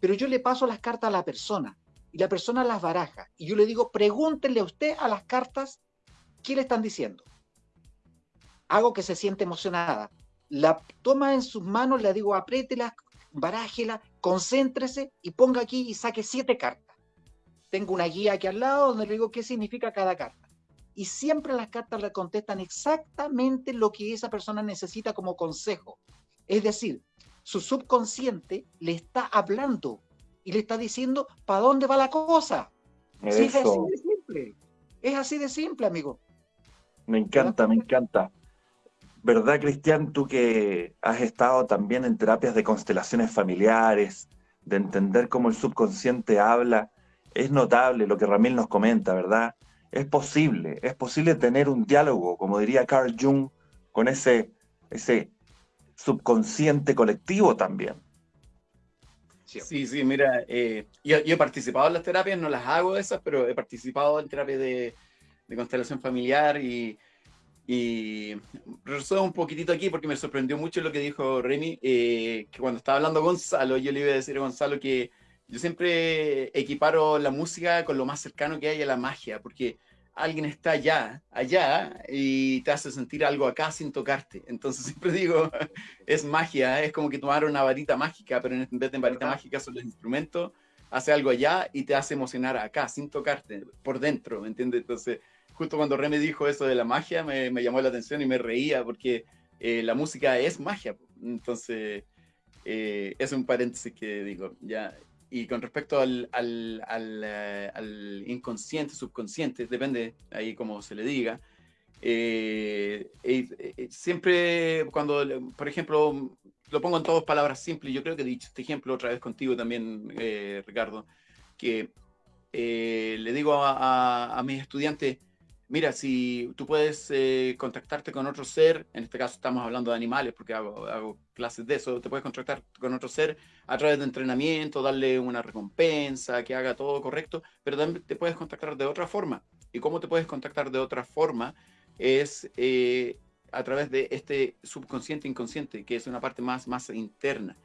Pero yo le paso las cartas a la persona y la persona las baraja. Y yo le digo, pregúntenle a usted a las cartas qué le están diciendo. Hago que se siente emocionada. La toma en sus manos, le digo, apriétela, barájela, concéntrese y ponga aquí y saque siete cartas. Tengo una guía aquí al lado donde le digo qué significa cada carta. Y siempre las cartas le contestan exactamente lo que esa persona necesita como consejo. Es decir, su subconsciente le está hablando y le está diciendo para dónde va la cosa. es así de simple. Es así de simple, amigo. Me encanta, me encanta. ¿Verdad, Cristian? Tú que has estado también en terapias de constelaciones familiares, de entender cómo el subconsciente habla, es notable lo que Ramil nos comenta, ¿verdad? Es posible, es posible tener un diálogo, como diría Carl Jung, con ese, ese subconsciente colectivo también. Sí, sí, mira, eh, yo, he participado en las terapias, no las hago esas, pero he participado en terapias de, constelación familiar y, y resumo un poquitito aquí porque me sorprendió mucho lo que dijo Remy, eh, que cuando estaba hablando Gonzalo, yo le iba a decir a Gonzalo que yo siempre equiparo la música con lo más cercano que hay a la magia, porque alguien está allá, allá, y te hace sentir algo acá sin tocarte. Entonces siempre digo, es magia, es como que tomar una varita mágica, pero en vez de varita mágica son los instrumentos, hace algo allá y te hace emocionar acá, sin tocarte, por dentro, ¿me entiendes? Entonces, justo cuando Remy dijo eso de la magia, me, llamó la atención y me reía, porque eh, la música es magia. Entonces, eh, es un paréntesis que digo, ya, y con respecto al, al, eh, al, inconsciente, subconsciente, depende ahí como se le diga, eh, eh, siempre cuando, por ejemplo, lo pongo en todas palabras simples, yo creo que he dicho este ejemplo otra vez contigo también, Ricardo, que le digo a, a mis estudiantes, mira, si tú puedes eh, contactarte con otro ser, en este caso estamos hablando de animales porque hago, clases de eso, te puedes contactar con otro ser a través de entrenamiento, darle una recompensa, que haga todo correcto, pero también te puedes contactar de otra forma. ¿Y cómo te puedes contactar de otra forma? Es eh, a través de este subconsciente inconsciente, que es una parte más, más interna.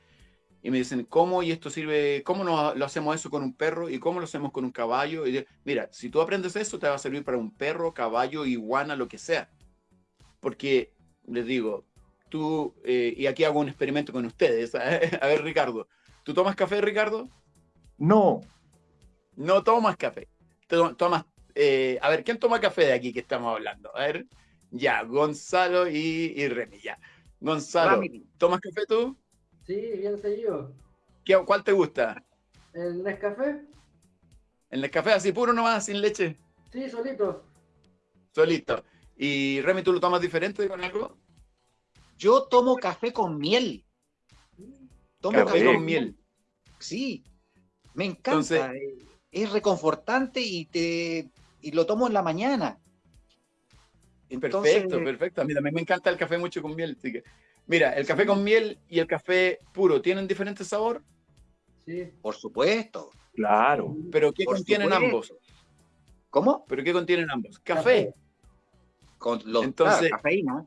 Y me dicen, ¿cómo? Y esto sirve, ¿cómo no, lo hacemos eso con un perro? ¿Y cómo lo hacemos con un caballo? Y mira, si tú aprendes eso, te va a servir para un perro, caballo, iguana, lo que sea. Porque, les digo, tú, eh, y aquí hago un experimento con ustedes. a ver, Ricardo, ¿tú tomas café, Ricardo? No. No tomas café. Tomas, eh, a ver, ¿quién toma café de aquí que estamos hablando? A ver, ya, Gonzalo y, y Remy, ya. Gonzalo, ¿tomas café tú? Sí, bien seguido. ¿Qué, ¿Cuál te gusta? ¿El Nescafé? ¿El Nescafé así puro nomás, sin leche? Sí, solito. Solito. ¿Y Remy, tú lo tomas diferente con algo? Yo tomo café con miel. Tomo café, con miel. Sí, me encanta. Eh, es reconfortante y te y lo tomo en la mañana. perfecto, perfecto. A mí también me encanta el café mucho con miel. Así que Mira, el café con miel y el café puro, ¿tienen diferente sabor? Sí. Por supuesto. Claro. ¿Pero qué contienen ambos? ¿Cómo? ¿Pero qué contienen ambos? Café. Con los, Entonces, cafeína.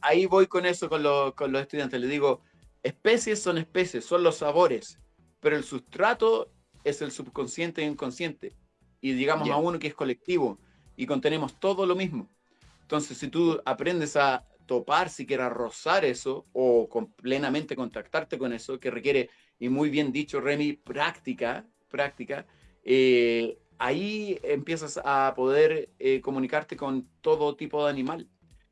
Ahí, voy con eso con, los, estudiantes. Les digo, especies son especies, son los sabores, pero el sustrato es el subconsciente e inconsciente. Y digamos a uno que es colectivo y contenemos todo lo mismo. Entonces, si tú aprendes a topar, siquiera rozar eso o plenamente contactarte con eso, que requiere, y muy bien dicho Remy, práctica, práctica, eh, ahí empiezas a poder eh, comunicarte con todo tipo de animal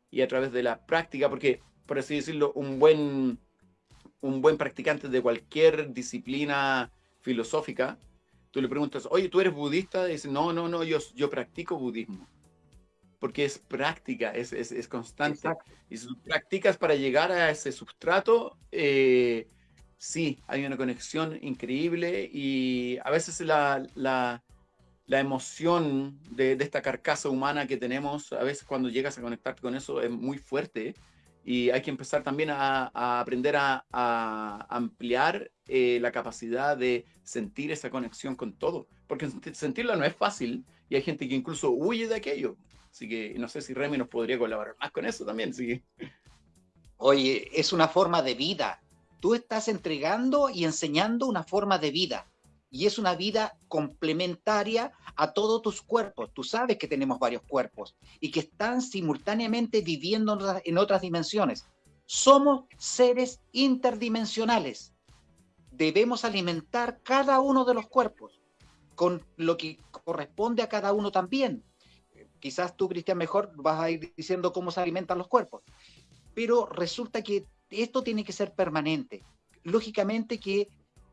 y a través de la práctica, porque, por así decirlo, un buen, un buen practicante de cualquier disciplina filosófica, tú le preguntas, oye, ¿tú eres budista? Y dice, no, no, no, yo, yo practico budismo porque es práctica, es, es, constante. Y si practicas para llegar a ese sustrato, eh, sí, hay una conexión increíble y a veces la, la, la emoción de, de, esta carcasa humana que tenemos, a veces cuando llegas a conectarte con eso es muy fuerte y hay que empezar también a, a aprender a, a ampliar eh, la capacidad de sentir esa conexión con todo, porque sentirla no es fácil y hay gente que incluso huye de aquello. Así que no sé si Remy nos podría colaborar más con eso también. Sí. Oye, es una forma de vida. Tú estás entregando y enseñando una forma de vida. Y es una vida complementaria a todos tus cuerpos. Tú sabes que tenemos varios cuerpos y que están simultáneamente viviendo en otras dimensiones. Somos seres interdimensionales. Debemos alimentar cada uno de los cuerpos con lo que corresponde a cada uno también quizás tú, Cristian, mejor vas a ir diciendo cómo se alimentan los cuerpos. Pero resulta que esto tiene que ser permanente. Lógicamente que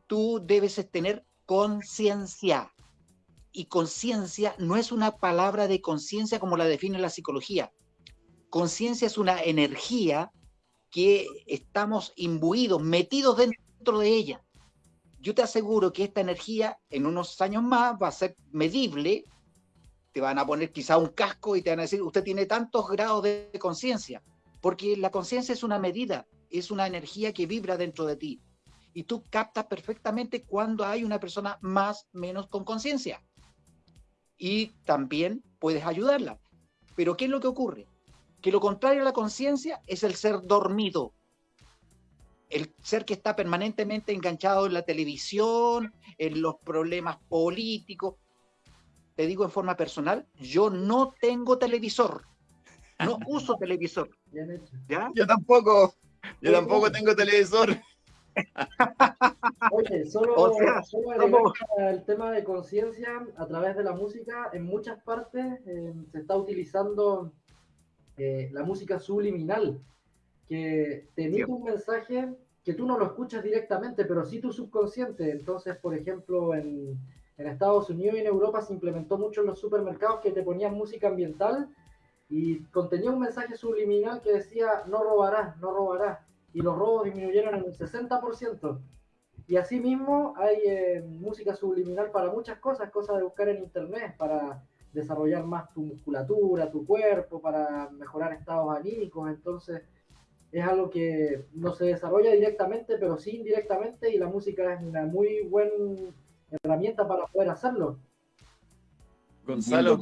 tú debes tener conciencia. Y conciencia no es una palabra de conciencia como la define la psicología. Conciencia es una energía que estamos imbuidos, metidos dentro de ella. Yo te aseguro que esta energía en unos años más va a ser medible te van a poner quizá un casco y te van a decir, usted tiene tantos grados de conciencia, porque la conciencia es una medida, es una energía que vibra dentro de ti. Y tú captas perfectamente cuando hay una persona más menos con conciencia. Y también puedes ayudarla. Pero ¿qué es lo que ocurre? Que lo contrario a la conciencia es el ser dormido. El ser que está permanentemente enganchado en la televisión, en los problemas políticos, te digo en forma personal, yo no tengo televisor. No uso televisor. ¿Ya? Yo tampoco. Yo tampoco tengo televisor. Oye, solo, solo el tema de conciencia a través de la música, en muchas partes eh, se está utilizando eh, la música subliminal, que te emite un mensaje que tú no lo escuchas directamente, pero sí tu subconsciente. Entonces, por ejemplo, en, en Estados Unidos y en Europa se implementó mucho en los supermercados que te ponían música ambiental y contenía un mensaje subliminal que decía no robarás, no robarás. Y los robos disminuyeron en un 60%. Y asimismo hay eh, música subliminal para muchas cosas, cosas de buscar en internet, para desarrollar más tu musculatura, tu cuerpo, para mejorar estados anímicos. Entonces es algo que no se desarrolla directamente, pero sí indirectamente y la música es una muy buena herramienta para poder hacerlo. Gonzalo.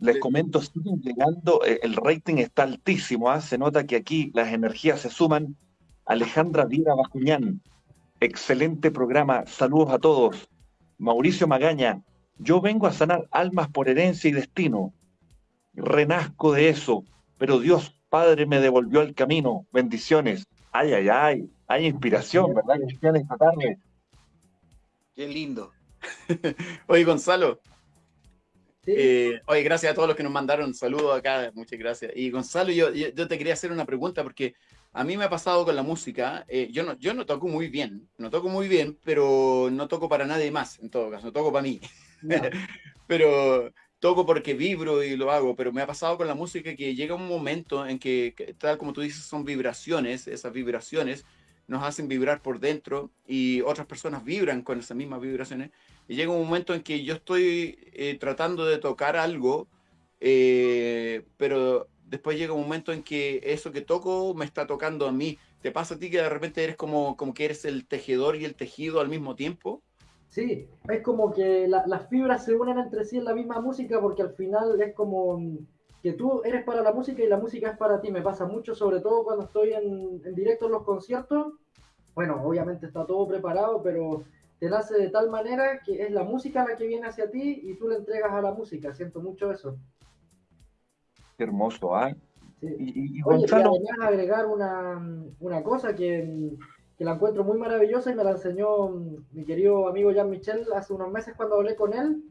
Les comento, siguen llegando, eh, el rating está altísimo, ¿ah? se nota que aquí las energías se suman Alejandra Vida Bajuñán, excelente programa, saludos a todos. Mauricio Magaña, yo vengo a sanar almas por herencia y destino. Renazco de eso, pero Dios Padre me devolvió el camino. Bendiciones. Ay, ay, ay. Hay inspiración, ¿verdad, Cristian, esta tarde? Qué lindo. Oye, Gonzalo. Eh, oye, gracias a todos los que nos mandaron saludos acá, muchas gracias. Y Gonzalo, yo, yo, te quería hacer una pregunta porque a mí me ha pasado con la música, eh, yo, no, yo no toco muy bien, no toco muy bien, pero no toco para nadie más, en todo caso, no toco para mí. pero toco porque vibro y lo hago, pero me ha pasado con la música que llega un momento en que, tal como tú dices, son vibraciones, esas vibraciones nos hacen vibrar por dentro y otras personas vibran con esas mismas vibraciones. Y llega un momento en que yo estoy eh, tratando de tocar algo, eh, pero después llega un momento en que eso que toco me está tocando a mí. ¿Te pasa a ti que de repente eres como, como que eres el tejedor y el tejido al mismo tiempo? Sí, es como que las fibras se unen entre sí en la misma música porque al final es como que tú eres para la música y la música es para ti. Me pasa mucho, sobre todo cuando estoy en, directo en los conciertos. Bueno, obviamente está todo preparado, pero te nace de tal manera que es la música la que viene hacia ti y tú le entregas a la música. Siento mucho eso. Qué hermoso, ¿ah? Y, y, Oye, agregar una, una cosa que que la encuentro muy maravillosa y me la enseñó mm, mi querido amigo Jean Michel hace unos meses cuando hablé con él,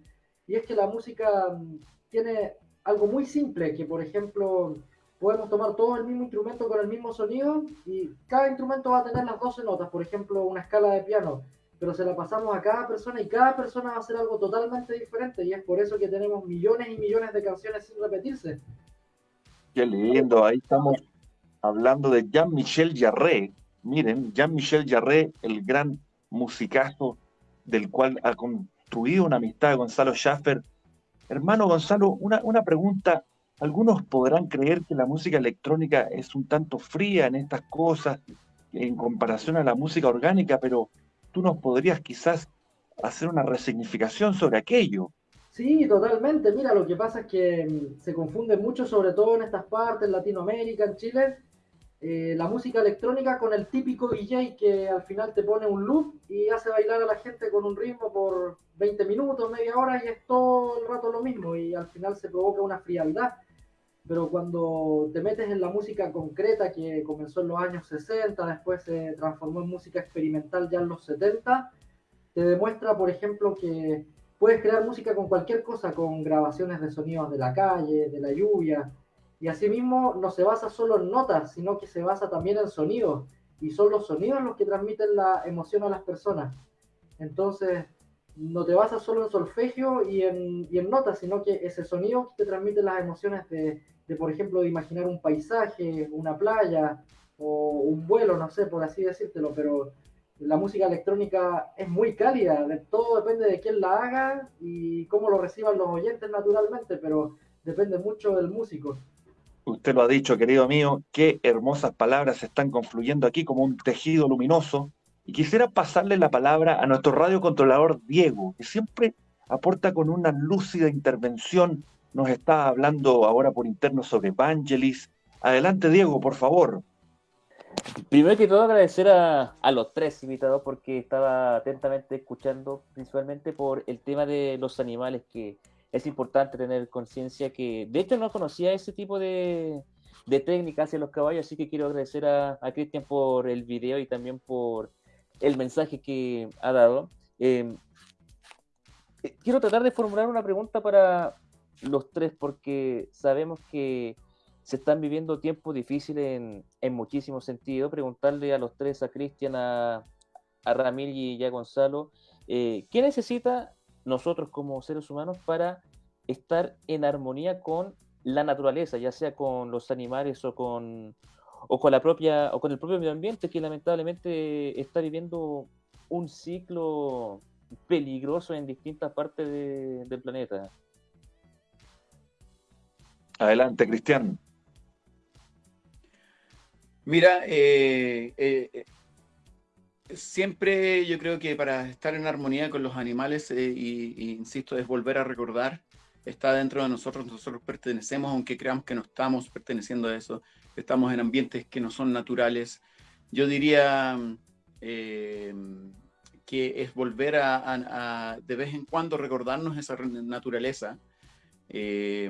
y es que la música mm, tiene algo muy simple, que por ejemplo podemos tomar todo el mismo instrumento con el mismo sonido y cada instrumento va a tener las 12 notas, por ejemplo una escala de piano, pero se la pasamos a cada persona y cada persona va a hacer algo totalmente diferente y es por eso que tenemos millones y millones de canciones sin repetirse. Qué lindo, ahí estamos hablando de Jean-Michel Jarre, Miren, Jean-Michel Jarre, el gran musicazo del cual ha construido una amistad Gonzalo Schaffer. Hermano Gonzalo, una, una pregunta. Algunos podrán creer que la música electrónica es un tanto fría en estas cosas en comparación a la música orgánica, pero tú nos podrías quizás hacer una resignificación sobre aquello. Sí, totalmente. Mira, lo que pasa es que mm, se confunde mucho, sobre todo en estas partes, en Latinoamérica, en Chile, eh, la música electrónica con el típico DJ que al final te pone un loop y hace bailar a la gente con un ritmo por 20 minutos, media hora y es todo el rato lo mismo y al final se provoca una frialdad. Pero cuando te metes en la música concreta que comenzó en los años 60, después se transformó en música experimental ya en los 70, te demuestra, por ejemplo, que puedes crear música con cualquier cosa, con grabaciones de sonidos de la calle, de la lluvia, y asimismo no se basa solo en notas, sino que se basa también en sonidos. Y son los sonidos los que transmiten la emoción a las personas. Entonces, no te basas solo en solfegio y en, notas, sino que ese sonido te transmite las emociones de, por ejemplo, de imaginar un paisaje, una playa o un vuelo, no sé, por así decírtelo, pero la música electrónica es muy cálida, todo depende de quién la haga y cómo lo reciban los oyentes naturalmente, pero depende mucho del músico. Usted lo ha dicho, querido mío, qué hermosas palabras están confluyendo aquí como un tejido luminoso. Y quisiera pasarle la palabra a nuestro radiocontrolador Diego, que siempre aporta con una lúcida intervención. Nos está hablando ahora por interno sobre Vangelis. Adelante, Diego, por favor. Primero que todo, agradecer a, a, los tres invitados porque estaba atentamente escuchando, principalmente por el tema de los animales que es importante tener conciencia que, de hecho, no conocía ese tipo de, de técnicas hacia los caballos, así que quiero agradecer a, a Cristian por el video y también por el mensaje que ha dado. Em, eh, quiero tratar de formular una pregunta para los tres, porque sabemos que se están viviendo tiempos difíciles en, en muchísimos sentidos. Preguntarle a los tres, a Cristian, a, a Ramil y a Gonzalo, eh, ¿qué necesita nosotros como seres humanos para estar en armonía con la naturaleza, ya sea con los animales o con, o con la propia o con el propio medio ambiente que lamentablemente está viviendo un ciclo peligroso en distintas partes del planeta. Adelante, Cristian. Mira, eh, eh, siempre yo creo que para estar en armonía con los animales, eh, y, insisto, es volver a recordar, está dentro de nosotros, nosotros pertenecemos, aunque creamos que no estamos perteneciendo a eso, estamos en ambientes que no son naturales, yo diría eh, que es volver a, de vez en cuando recordarnos esa naturaleza. Eh,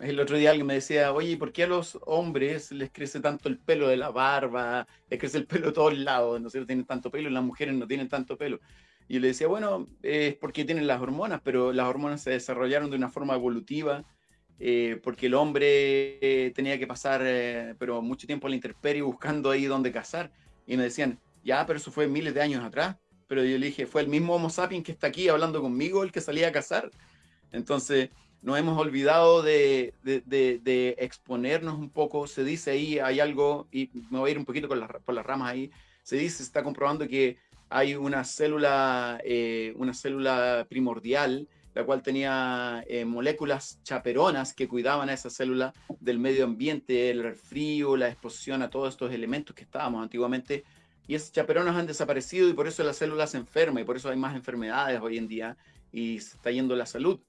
el otro día alguien me decía, oye, ¿por qué a los hombres les crece tanto el pelo de la barba? Les crece el pelo de todos lados, no sé, tienen tanto pelo y las mujeres no tienen tanto pelo. Y yo le decía, bueno, es porque tienen las hormonas, pero las hormonas se desarrollaron de una forma evolutiva, eh, porque el hombre eh, tenía que pasar, eh, pero mucho tiempo a la intemperie buscando ahí donde cazar. Y me decían, ya, pero eso fue miles de años atrás. Pero yo le dije, fue el mismo Homo sapiens que está aquí hablando conmigo el que salía a cazar. Entonces, nos hemos olvidado de, exponernos un poco. Se dice ahí, hay algo, y me voy a ir un poquito con por las ramas ahí, se dice, se está comprobando que hay una célula, eh, una célula primordial, la cual tenía eh, moléculas chaperonas que cuidaban a esa célula del medio ambiente, el frío, la exposición a todos estos elementos que estábamos antiguamente. Y esas chaperonas han desaparecido y por eso la célula se enferma y por eso hay más enfermedades hoy en día y se está yendo la salud.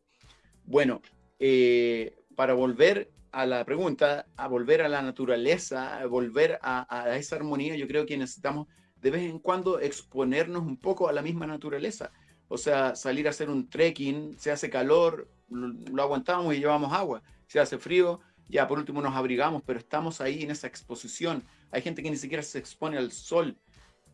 Bueno, eh, para volver a la pregunta, a volver a la naturaleza, a volver a, esa armonía, yo creo que necesitamos de vez en cuando exponernos un poco a la misma naturaleza. O sea, salir a hacer un trekking, se hace calor, lo, aguantamos y llevamos agua. Se hace frío, ya por último nos abrigamos, pero estamos ahí en esa exposición. Hay gente que ni siquiera se expone al sol.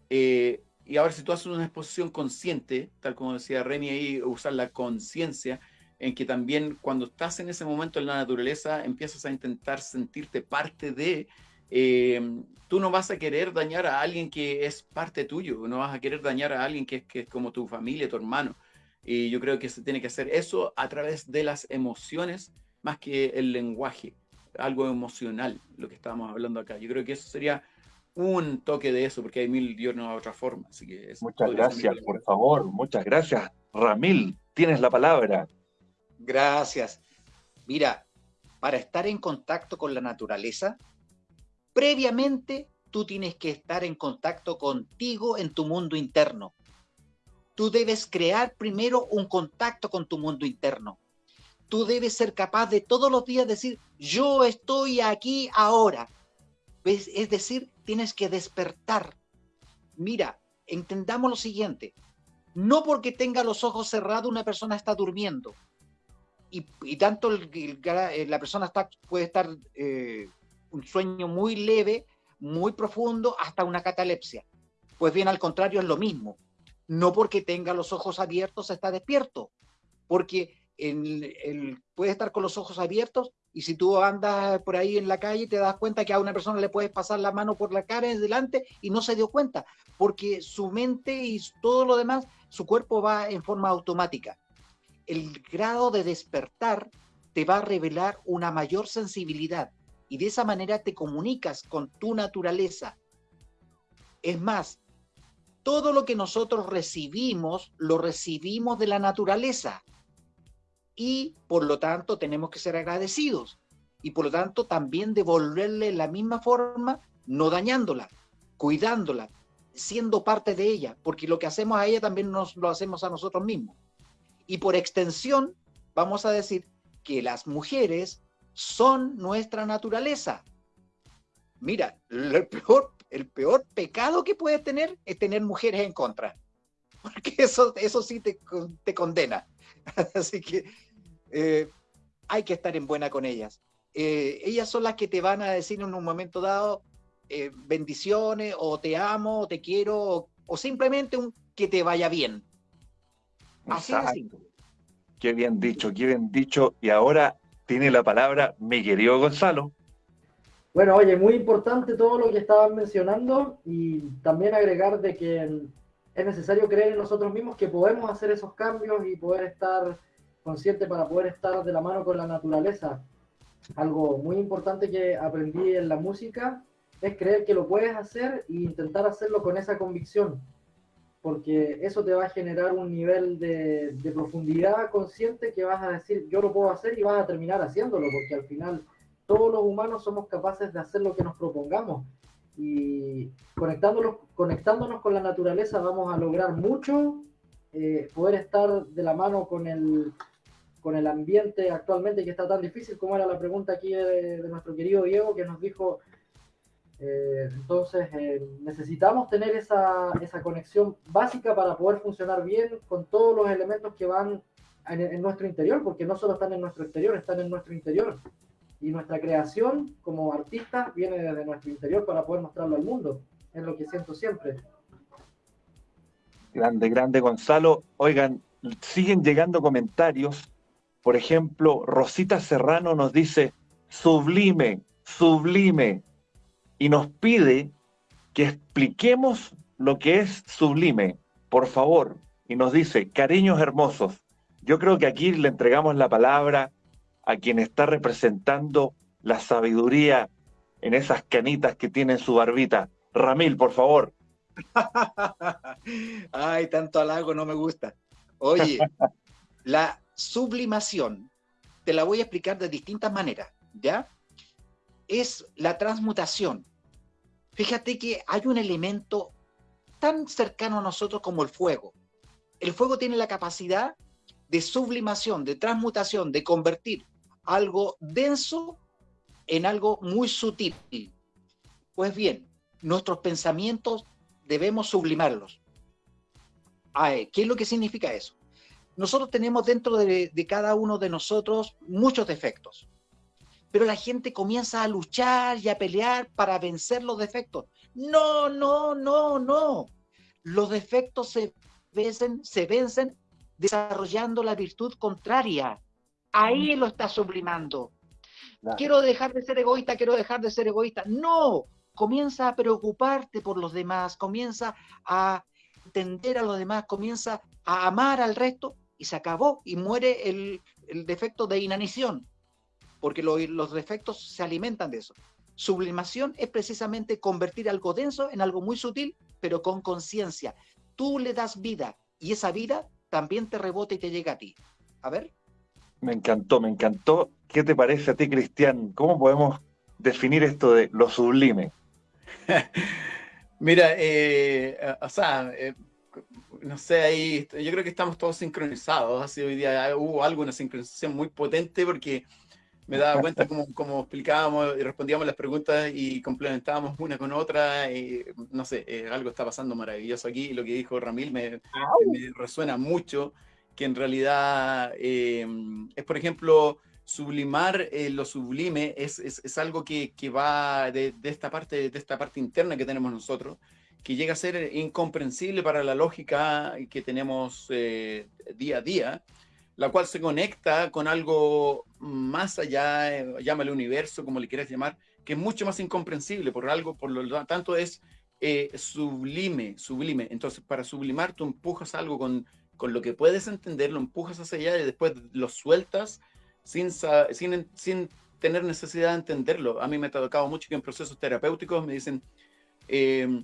Eh, y ahora si tú haces una exposición consciente, tal como decía Remy ahí, usar la conciencia, en que también cuando estás en ese momento en la naturaleza empiezas a intentar sentirte parte de, eh, tú no vas a querer dañar a alguien que es parte tuyo, no vas a querer dañar a alguien que es, que es como tu familia, tu hermano. Y yo creo que se tiene que hacer eso a través de las emociones más que el lenguaje, algo emocional, lo que estábamos hablando acá. Yo creo que eso sería un toque de eso, porque hay mil y una otra forma. Así que muchas gracias, por favor, muchas gracias. Ramil, tienes la palabra. Gracias. Mira, para estar en contacto con la naturaleza, previamente tú tienes que estar en contacto contigo en tu mundo interno. Tú debes crear primero un contacto con tu mundo interno. Tú debes ser capaz de todos los días decir, yo estoy aquí ahora. Es decir, tienes que despertar. Mira, entendamos lo siguiente. No porque tenga los ojos cerrados una persona está durmiendo y, tanto eh, la persona está, puede estar eh, un sueño muy leve, muy profundo, hasta una catalepsia. Pues bien, al contrario, es lo mismo. No porque tenga los ojos abiertos está despierto, porque el, puede estar con los ojos abiertos y si tú andas por ahí en la calle te das cuenta que a una persona le puedes pasar la mano por la cara delante y no se dio cuenta, porque su mente y todo lo demás, su cuerpo va en forma automática el grado de despertar te va a revelar una mayor sensibilidad y de esa manera te comunicas con tu naturaleza. Es más, todo lo que nosotros recibimos, lo recibimos de la naturaleza y por lo tanto tenemos que ser agradecidos y por lo tanto también devolverle la misma forma, no dañándola, cuidándola, siendo parte de ella, porque lo que hacemos a ella también nos lo hacemos a nosotros mismos. Y por extensión, vamos a decir que las mujeres son nuestra naturaleza. Mira, el peor, el peor pecado que puedes tener es tener mujeres en contra, porque eso, eso sí te, te condena. Así que eh, hay que estar en buena con ellas. Eh, ellas son las que te van a decir en un momento dado eh, bendiciones o te amo o te quiero o, o simplemente un que te vaya bien. Qué bien dicho, qué bien dicho. Y ahora tiene la palabra mi querido Gonzalo. Bueno, oye, muy importante todo lo que estaban mencionando y también agregar de que es necesario creer en nosotros mismos que podemos hacer esos cambios y poder estar consciente para poder estar de la mano con la naturaleza. Algo muy importante que aprendí en la música es creer que lo puedes hacer e intentar hacerlo con esa convicción porque eso te va a generar un nivel de, profundidad consciente que vas a decir, yo lo puedo hacer y vas a terminar haciéndolo, porque al final todos los humanos somos capaces de hacer lo que nos propongamos. Y conectándonos, conectándonos con la naturaleza vamos a lograr mucho, eh, poder estar de la mano con el, con el ambiente actualmente que está tan difícil, como era la pregunta aquí de, de nuestro querido Diego, que nos dijo Eh, entonces eh, necesitamos tener esa, esa, conexión básica para poder funcionar bien con todos los elementos que van en, en, nuestro interior, porque no solo están en nuestro exterior, están en nuestro interior. Y nuestra creación como artistas viene desde nuestro interior para poder mostrarlo al mundo. Es lo que siento siempre. Grande, grande Gonzalo. Oigan, siguen llegando comentarios. Por ejemplo, Rosita Serrano nos dice, sublime, sublime, y nos pide que expliquemos lo que es sublime, por favor, y nos dice, cariños hermosos, yo creo que aquí le entregamos la palabra a quien está representando la sabiduría en esas canitas que tiene en su barbita. Ramil, por favor. Ay, tanto halago no me gusta. Oye, la sublimación te la voy a explicar de distintas maneras, ¿ya? Es la transmutación. Fíjate que hay un elemento tan cercano a nosotros como el fuego. El fuego tiene la capacidad de sublimación, de transmutación, de convertir algo denso en algo muy sutil. Pues bien, nuestros pensamientos debemos sublimarlos. ¿Qué es lo que significa eso? Nosotros tenemos dentro de, de, cada uno de nosotros muchos defectos, pero la gente comienza a luchar y a pelear para vencer los defectos. No, no, no, no. Los defectos se vencen, se vencen desarrollando la virtud contraria. Ahí lo está sublimando. Quiero dejar de ser egoísta, quiero dejar de ser egoísta. No, comienza a preocuparte por los demás, comienza a entender a los demás, comienza a amar al resto y se acabó y muere el, el defecto de inanición, porque lo, los defectos se alimentan de eso. Sublimación es precisamente convertir algo denso en algo muy sutil, pero con conciencia. Tú le das vida y esa vida también te rebota y te llega a ti. A ver. Me encantó, me encantó. ¿Qué te parece a ti, Cristian? ¿Cómo podemos definir esto de lo sublime? Mira, eh, o sea, eh, no sé, ahí yo creo que estamos todos sincronizados. Así hoy día hubo algo, una sincronización muy potente porque me daba cuenta como, como explicábamos y respondíamos las preguntas y complementábamos una con otra. Y, no sé, eh, algo está pasando maravilloso aquí. Lo que dijo Ramil me, me resuena mucho, que en realidad eh, es, por ejemplo, sublimar eh, lo sublime es, es, es algo que, que va de, de, esta parte, de esta parte interna que tenemos nosotros, que llega a ser incomprensible para la lógica que tenemos eh, día a día, la cual se conecta con algo más allá, eh, llámale universo, como le quieras llamar, que es mucho más incomprensible, por algo, por lo tanto es eh, sublime, sublime. Entonces, para sublimar, tú empujas algo con, con lo que puedes entender, lo empujas hacia allá y después lo sueltas sin, sin, sin tener necesidad de entenderlo. A mí me ha tocado mucho que en procesos terapéuticos me dicen, eh,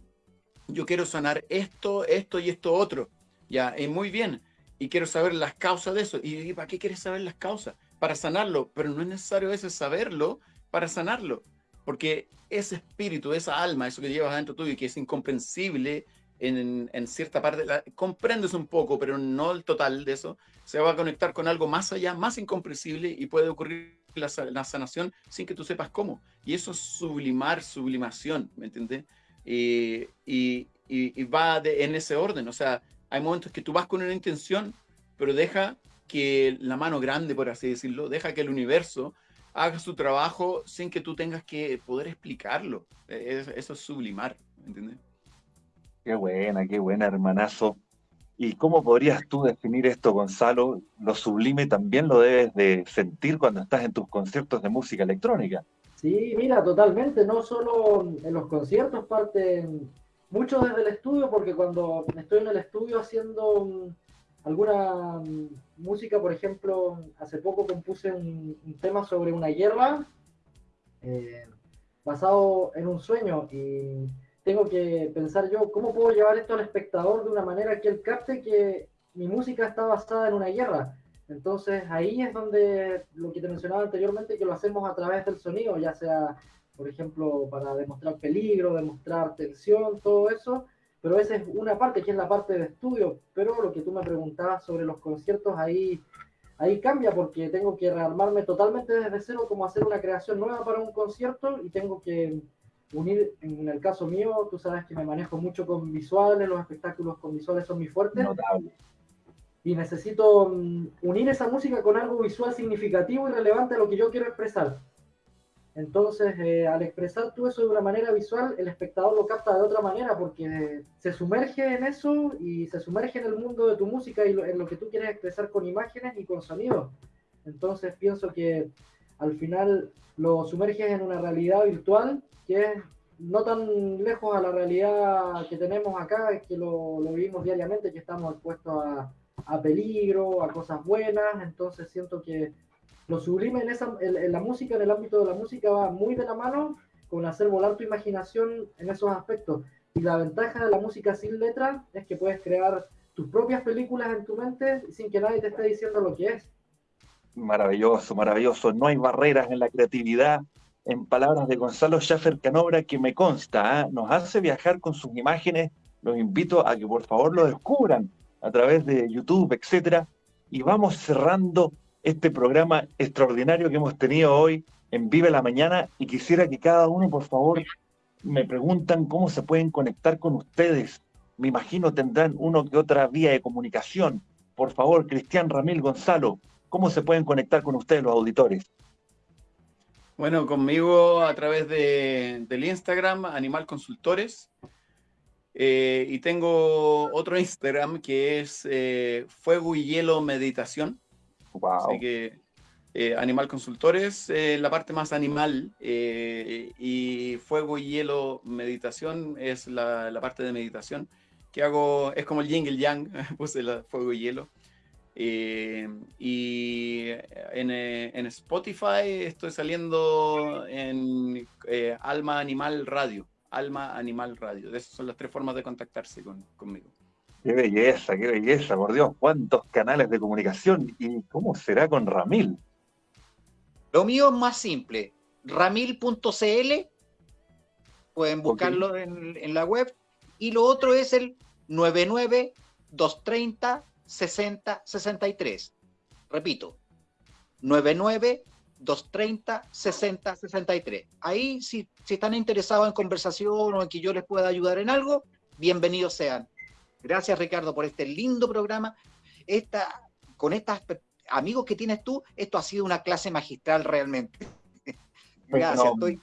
yo quiero sanar esto, esto y esto otro. Ya, y muy bien. Y quiero saber las causas de eso. ¿Y para qué quieres saber las causas? Para sanarlo. Pero no es necesario ese saberlo para sanarlo. Porque ese espíritu, esa alma, eso que llevas dentro tuyo y que es incomprensible en, en cierta parte, la, comprendes un poco, pero no el total de eso, se va a conectar con algo más allá, más incomprensible y puede ocurrir la, la sanación sin que tú sepas cómo. Y eso es sublimar, sublimación, ¿me entiendes? Y, y, y, va de, en ese orden. O sea, hay momentos que tú vas con una intención, pero deja que la mano grande, por así decirlo, deja que el universo haga su trabajo sin que tú tengas que poder explicarlo. Eso es sublimar, ¿entiendes? Qué buena, qué buena, hermanazo. ¿Y cómo podrías tú definir esto, Gonzalo? Lo sublime también lo debes de sentir cuando estás en tus conciertos de música electrónica. Sí, mira, totalmente, no solo en los conciertos, parte mucho desde el estudio, porque cuando estoy en el estudio haciendo alguna música, por ejemplo, hace poco compuse un, un tema sobre una guerra eh, basado en un sueño y tengo que pensar yo cómo puedo llevar esto al espectador de una manera que él capte que mi música está basada en una guerra. Entonces ahí es donde lo que te mencionaba anteriormente, que lo hacemos a través del sonido, ya sea, por ejemplo, para demostrar peligro, demostrar tensión, todo eso, pero esa es una parte, que es la parte de estudio, pero lo que tú me preguntabas sobre los conciertos, ahí, ahí cambia porque tengo que rearmarme totalmente desde cero, como hacer una creación nueva para un concierto y tengo que unir, en el caso mío, tú sabes que me manejo mucho con visuales, los espectáculos con visuales son muy fuertes. Y necesito mm, unir esa música con algo visual significativo y relevante a lo que yo quiero expresar. Entonces, eh, al expresar tú eso de una manera visual, el espectador lo capta de otra manera porque se sumerge en eso y se sumerge en el mundo de tu música y en lo que tú quieres expresar con imágenes y con sonidos. Entonces, pienso que al final lo sumerges en una realidad virtual que es no tan lejos a la realidad que tenemos acá, que lo, lo vivimos diariamente, que estamos expuestos a, a peligro, a cosas buenas. Entonces, siento que lo sublime en, esa, en, la música, en el ámbito de la música, va muy de la mano con hacer volar tu imaginación en esos aspectos. Y la ventaja de la música sin letra es que puedes crear tus propias películas en tu mente sin que nadie te esté diciendo lo que es. Maravilloso, maravilloso. No hay barreras en la creatividad. En palabras de Gonzalo Schaffer Canobra, que me consta, ¿eh? nos hace viajar con sus imágenes. Los invito a que por favor lo descubran a través de YouTube, etcétera. Y vamos cerrando este programa extraordinario que hemos tenido hoy en Vive la Mañana y quisiera que cada uno, por favor, me preguntan cómo se pueden conectar con ustedes. Me imagino tendrán uno que otra vía de comunicación. Por favor, Cristian Ramil Gonzalo, ¿cómo se pueden conectar con ustedes los auditores? Bueno, conmigo a través de, del Instagram, Animal Consultores. Eh, y tengo otro Instagram que es eh, Fuego y Hielo Meditación. Así que eh, Animal Consultores, eh, la parte más animal, eh, y Fuego y Hielo Meditación es la, parte de meditación que hago, es como el yin y el yang, puse la Fuego y Hielo. y en, en, Spotify estoy saliendo en Alma Animal Radio. Alma Animal Radio. Esas son las tres formas de contactarse con, conmigo. Qué belleza, qué belleza, por Dios, cuántos canales de comunicación y cómo será con Ramil. Lo mío es más simple, ramil.cl, pueden buscarlo en, en, la web, y lo otro es el 99230 6063. Repito, 99230 6063. Ahí, si, si están interesados en conversación o en que yo les pueda ayudar en algo, bienvenidos sean. Gracias, Ricardo, por este lindo programa. Esta, con estos amigos que tienes tú, esto ha sido una clase magistral realmente. Gracias, estoy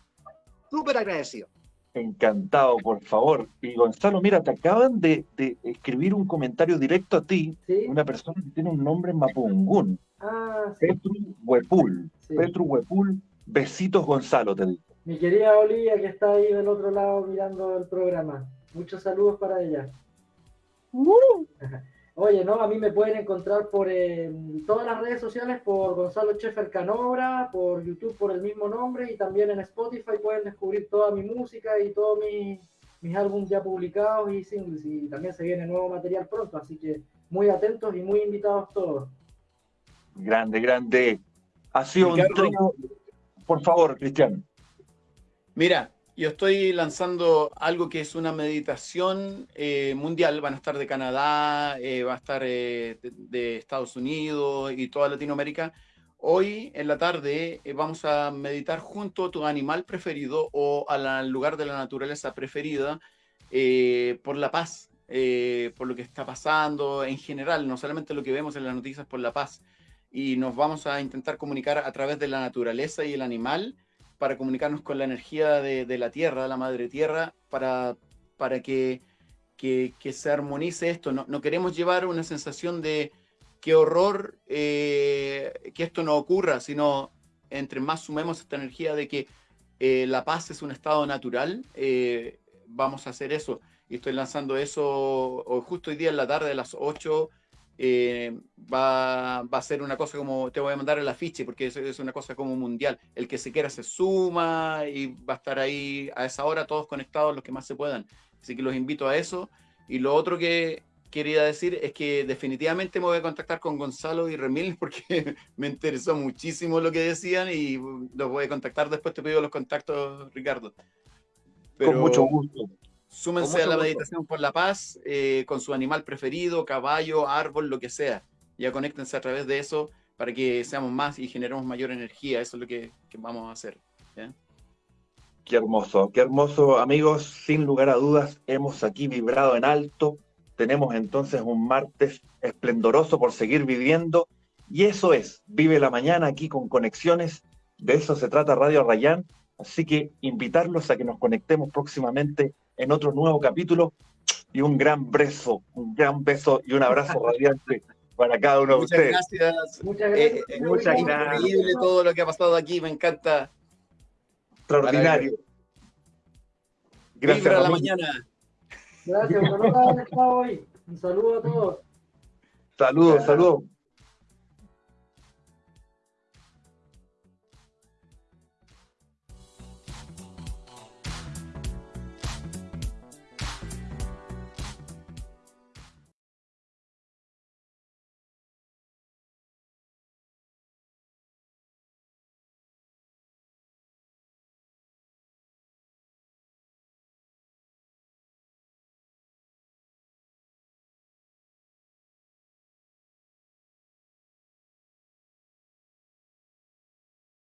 súper agradecido. Encantado, por favor. Y Gonzalo, mira, te acaban de, de escribir un comentario directo a ti, ¿Sí? una persona que tiene un nombre en Mapungún. Ah, sí. Petru Huepul. Sí. Petru Huepul, besitos Gonzalo, te digo. Mi querida Olivia, que está ahí del otro lado mirando el programa. Muchos saludos para ella. Uh. Oye, no, a mí me pueden encontrar por eh, todas las redes sociales, por Gonzalo Chefer Canobra, por YouTube por el mismo nombre y también en Spotify pueden descubrir toda mi música y todos mi, mis álbumes ya publicados y singles. Y también se viene nuevo material pronto, así que muy atentos y muy invitados todos. Grande, grande. Ha sido un trío. Por favor, Cristian. Mira, yo estoy lanzando algo que es una meditación eh, mundial. Van a estar de Canadá, eh, va a estar eh, de, de, Estados Unidos y toda Latinoamérica. Hoy en la tarde eh, vamos a meditar junto a tu animal preferido o al lugar de la naturaleza preferida por la paz, por lo que está pasando en general, no solamente lo que vemos en las noticias, por la paz. Y nos vamos a intentar comunicar a través de la naturaleza y el animal para comunicarnos con la energía de, la tierra, la madre tierra, para, para que, que, se armonice esto. No, no, queremos llevar una sensación de qué horror eh, que esto no ocurra, sino entre más sumemos esta energía de que eh, la paz es un estado natural, eh, vamos a hacer eso. Y estoy lanzando eso justo hoy día en la tarde a las 8 eh, va, va, a ser una cosa como, te voy a mandar el afiche, porque es, es, una cosa como mundial. El que se quiera se suma y va a estar ahí a esa hora todos conectados los que más se puedan. Así que los invito a eso. Y lo otro que quería decir es que definitivamente me voy a contactar con Gonzalo y Remil porque me interesó muchísimo lo que decían y los voy a contactar después. Te pido los contactos, Ricardo. Pero... Con mucho gusto. Súmense a la meditación por la paz eh, con su animal preferido, caballo, árbol, lo que sea. Ya conéctense a través de eso para que seamos más y generemos mayor energía. Eso es lo que, que vamos a hacer. ¿ya? Qué hermoso, qué hermoso, amigos. Sin lugar a dudas, hemos aquí vibrado en alto. Tenemos entonces un martes esplendoroso por seguir viviendo. Y eso es, vive la mañana aquí con conexiones. De eso se trata Radio Rayán. Así que invitarlos a que nos conectemos próximamente en otro nuevo capítulo. Y un gran beso, un gran beso y un abrazo radiante para cada uno de Muchas ustedes. gracias. Muchas Eh, gracias. eh, muchas increíble gracias. todo lo que ha pasado aquí, me encanta. Extraordinario. Gracias, Vibra la mañana. Gracias, estado hoy. Un saludo a todos. Saludos, saludos.